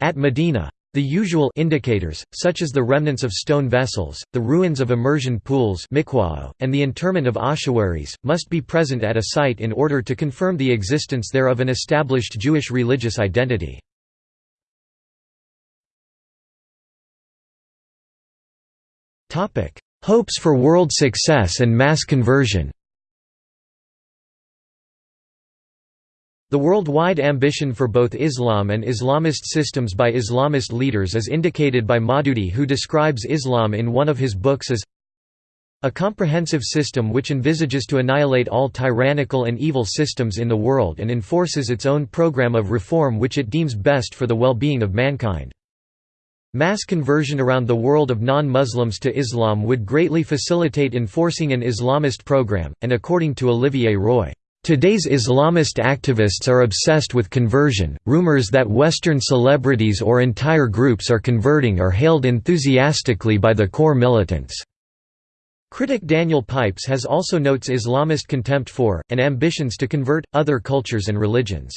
at Medina. The usual indicators, such as the remnants of stone vessels, the ruins of immersion pools and the interment of ossuaries, must be present at a site in order to confirm the existence there of an established Jewish religious identity. Hopes for world success and mass conversion The worldwide ambition for both Islam and Islamist systems by Islamist leaders is indicated by Maududi who describes Islam in one of his books as a comprehensive system which envisages to annihilate all tyrannical and evil systems in the world and enforces its own program of reform which it deems best for the well-being of mankind. Mass conversion around the world of non-Muslims to Islam would greatly facilitate enforcing an Islamist program, and according to Olivier Roy, Today's Islamist activists are obsessed with conversion. Rumors that Western celebrities or entire groups are converting are hailed enthusiastically by the core militants. Critic Daniel Pipes has also notes Islamist contempt for, and ambitions to convert, other cultures and religions.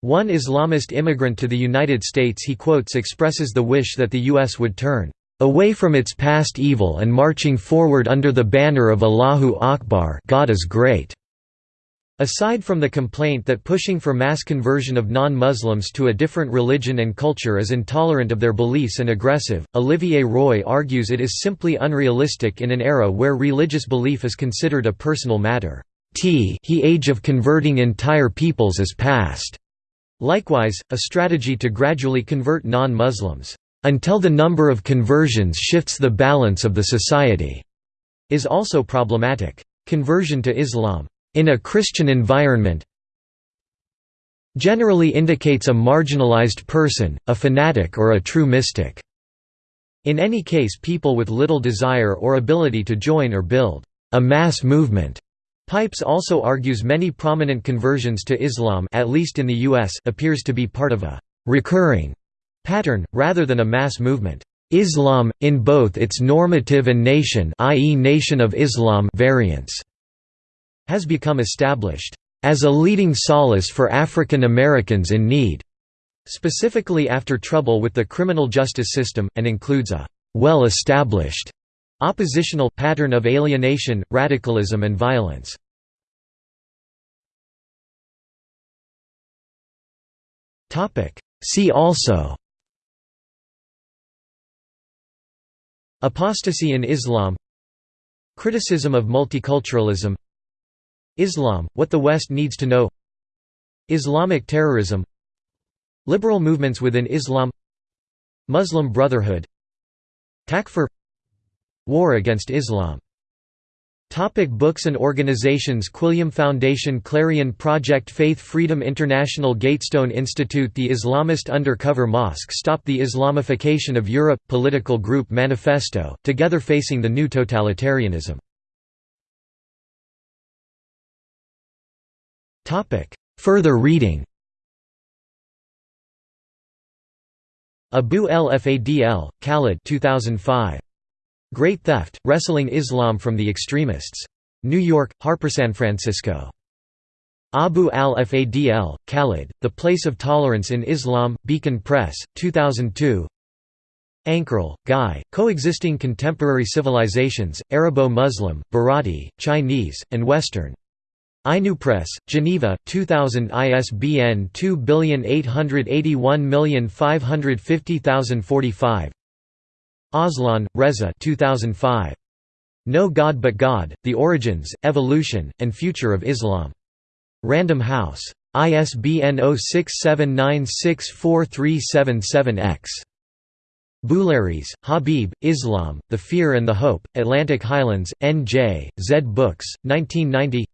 One Islamist immigrant to the United States he quotes expresses the wish that the U.S. would turn away from its past evil and marching forward under the banner of Allahu Akbar God is great. Aside from the complaint that pushing for mass conversion of non-Muslims to a different religion and culture is intolerant of their beliefs and aggressive, Olivier Roy argues it is simply unrealistic in an era where religious belief is considered a personal matter. T he age of converting entire peoples is past. Likewise, a strategy to gradually convert non-Muslims, until the number of conversions shifts the balance of the society, is also problematic. Conversion to Islam in a Christian environment generally indicates a marginalized person, a fanatic or a true mystic. In any case people with little desire or ability to join or build a mass movement. Pipes also argues many prominent conversions to Islam at least in the US appears to be part of a recurring pattern, rather than a mass movement. Islam, in both its normative and nation i.e. Nation of Islam variants, has become established as a leading solace for African Americans in need, specifically after trouble with the criminal justice system, and includes a well-established oppositional pattern of alienation, radicalism and violence. See also Apostasy in Islam Criticism of multiculturalism Islam, What the West Needs to Know. Islamic terrorism. Liberal movements within Islam. Muslim Brotherhood. Takfir. War against Islam. Topic books and organizations Quilliam Foundation Clarion Project Faith Freedom International Gatestone Institute The Islamist Undercover Mosque Stop the Islamification of Europe Political Group Manifesto, Together Facing the New Totalitarianism Further reading Abu el Fadl, Khalid 2005. Great Theft, Wrestling Islam from the Extremists. New York, Harper San Francisco. Abu al-Fadl, Khalid, The Place of Tolerance in Islam, Beacon Press, 2002 Ankerl, Guy, Coexisting Contemporary Civilizations, Arabo-Muslim, Bharati, Chinese, and Western. Ainu Press, Geneva, 2000 ISBN 2881550045 Aslan, Reza 2005. No God But God, The Origins, Evolution, and Future of Islam. Random House. ISBN 0679643777-X. Boulares, Habib, Islam, The Fear and the Hope, Atlantic Highlands, N.J., Zed Books, 1990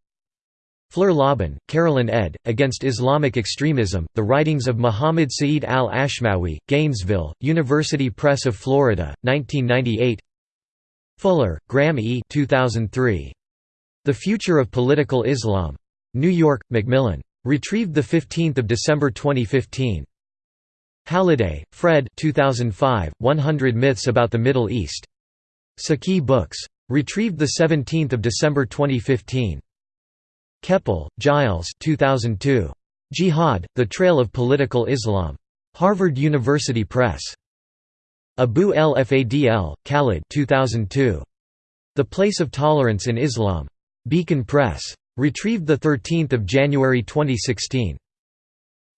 Fluehr-Lobban, Carolyn ed., Against Islamic Extremism, The Writings of Muhammad Sa'id al-Ashmawi, Gainesville, University Press of Florida, 1998 Fuller, Graham E. 2003. The Future of Political Islam. New York, Macmillan. Retrieved 15 December 2015. Halliday, Fred 2005, 100 Myths About the Middle East. Saqi Books. Retrieved 17 December 2015. Kepel, Gilles 2002. Jihad, The Trail of Political Islam. Harvard University Press. Abu el Fadl, Khalid 2002. The Place of Tolerance in Islam. Beacon Press. Retrieved 13 January 2016.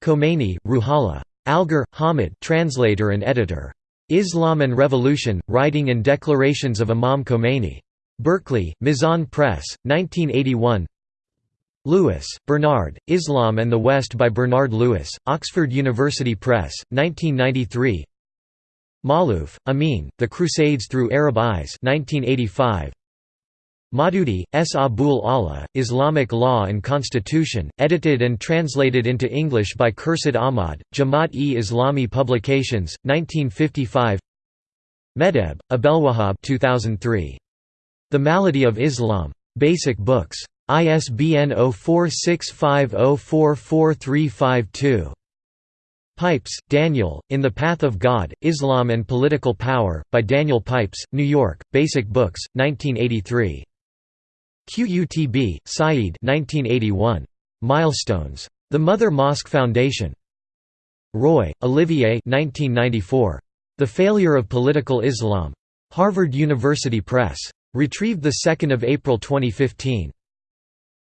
Khomeini, Ruhollah. Algar, Hamid translator and editor. Islam and Revolution, Writing and Declarations of Imam Khomeini. Berkeley, Mizan Press, 1981 Lewis, Bernard, Islam and the West by Bernard Lewis, Oxford University Press, 1993 Maalouf, Amin, The Crusades Through Arab Eyes 1985. Maududi, S. Abul A'la, Islamic Law and Constitution, edited and translated into English by Khurshid Ahmad, Jamaat-e-Islami Publications, 1955 Meddeb, Abdelwahab 2003. The Malady of Islam. Basic Books. ISBN 0465044352. Pipes, Daniel, In the Path of God, Islam and Political Power, by Daniel Pipes, New York, Basic Books, 1983. QUTB, Said 1981. Milestones. The Mother Mosque Foundation. Roy, Olivier 1994. The Failure of Political Islam. Harvard University Press. Retrieved 2 April 2015.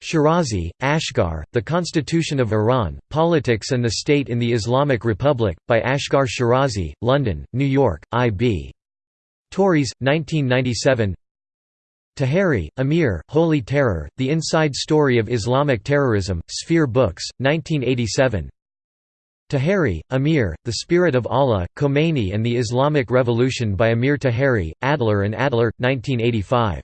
Schirazi, Asghar, The Constitution of Iran, Politics and the State in the Islamic Republic, by Asghar Schirazi, London, New York, I.B. Tauris, 1997 Taheri, Amir, Holy Terror, The Inside Story of Islamic Terrorism, Sphere Books, 1987 Taheri, Amir, The Spirit of Allah, Khomeini and the Islamic Revolution by Amir Taheri, Adler and Adler, 1985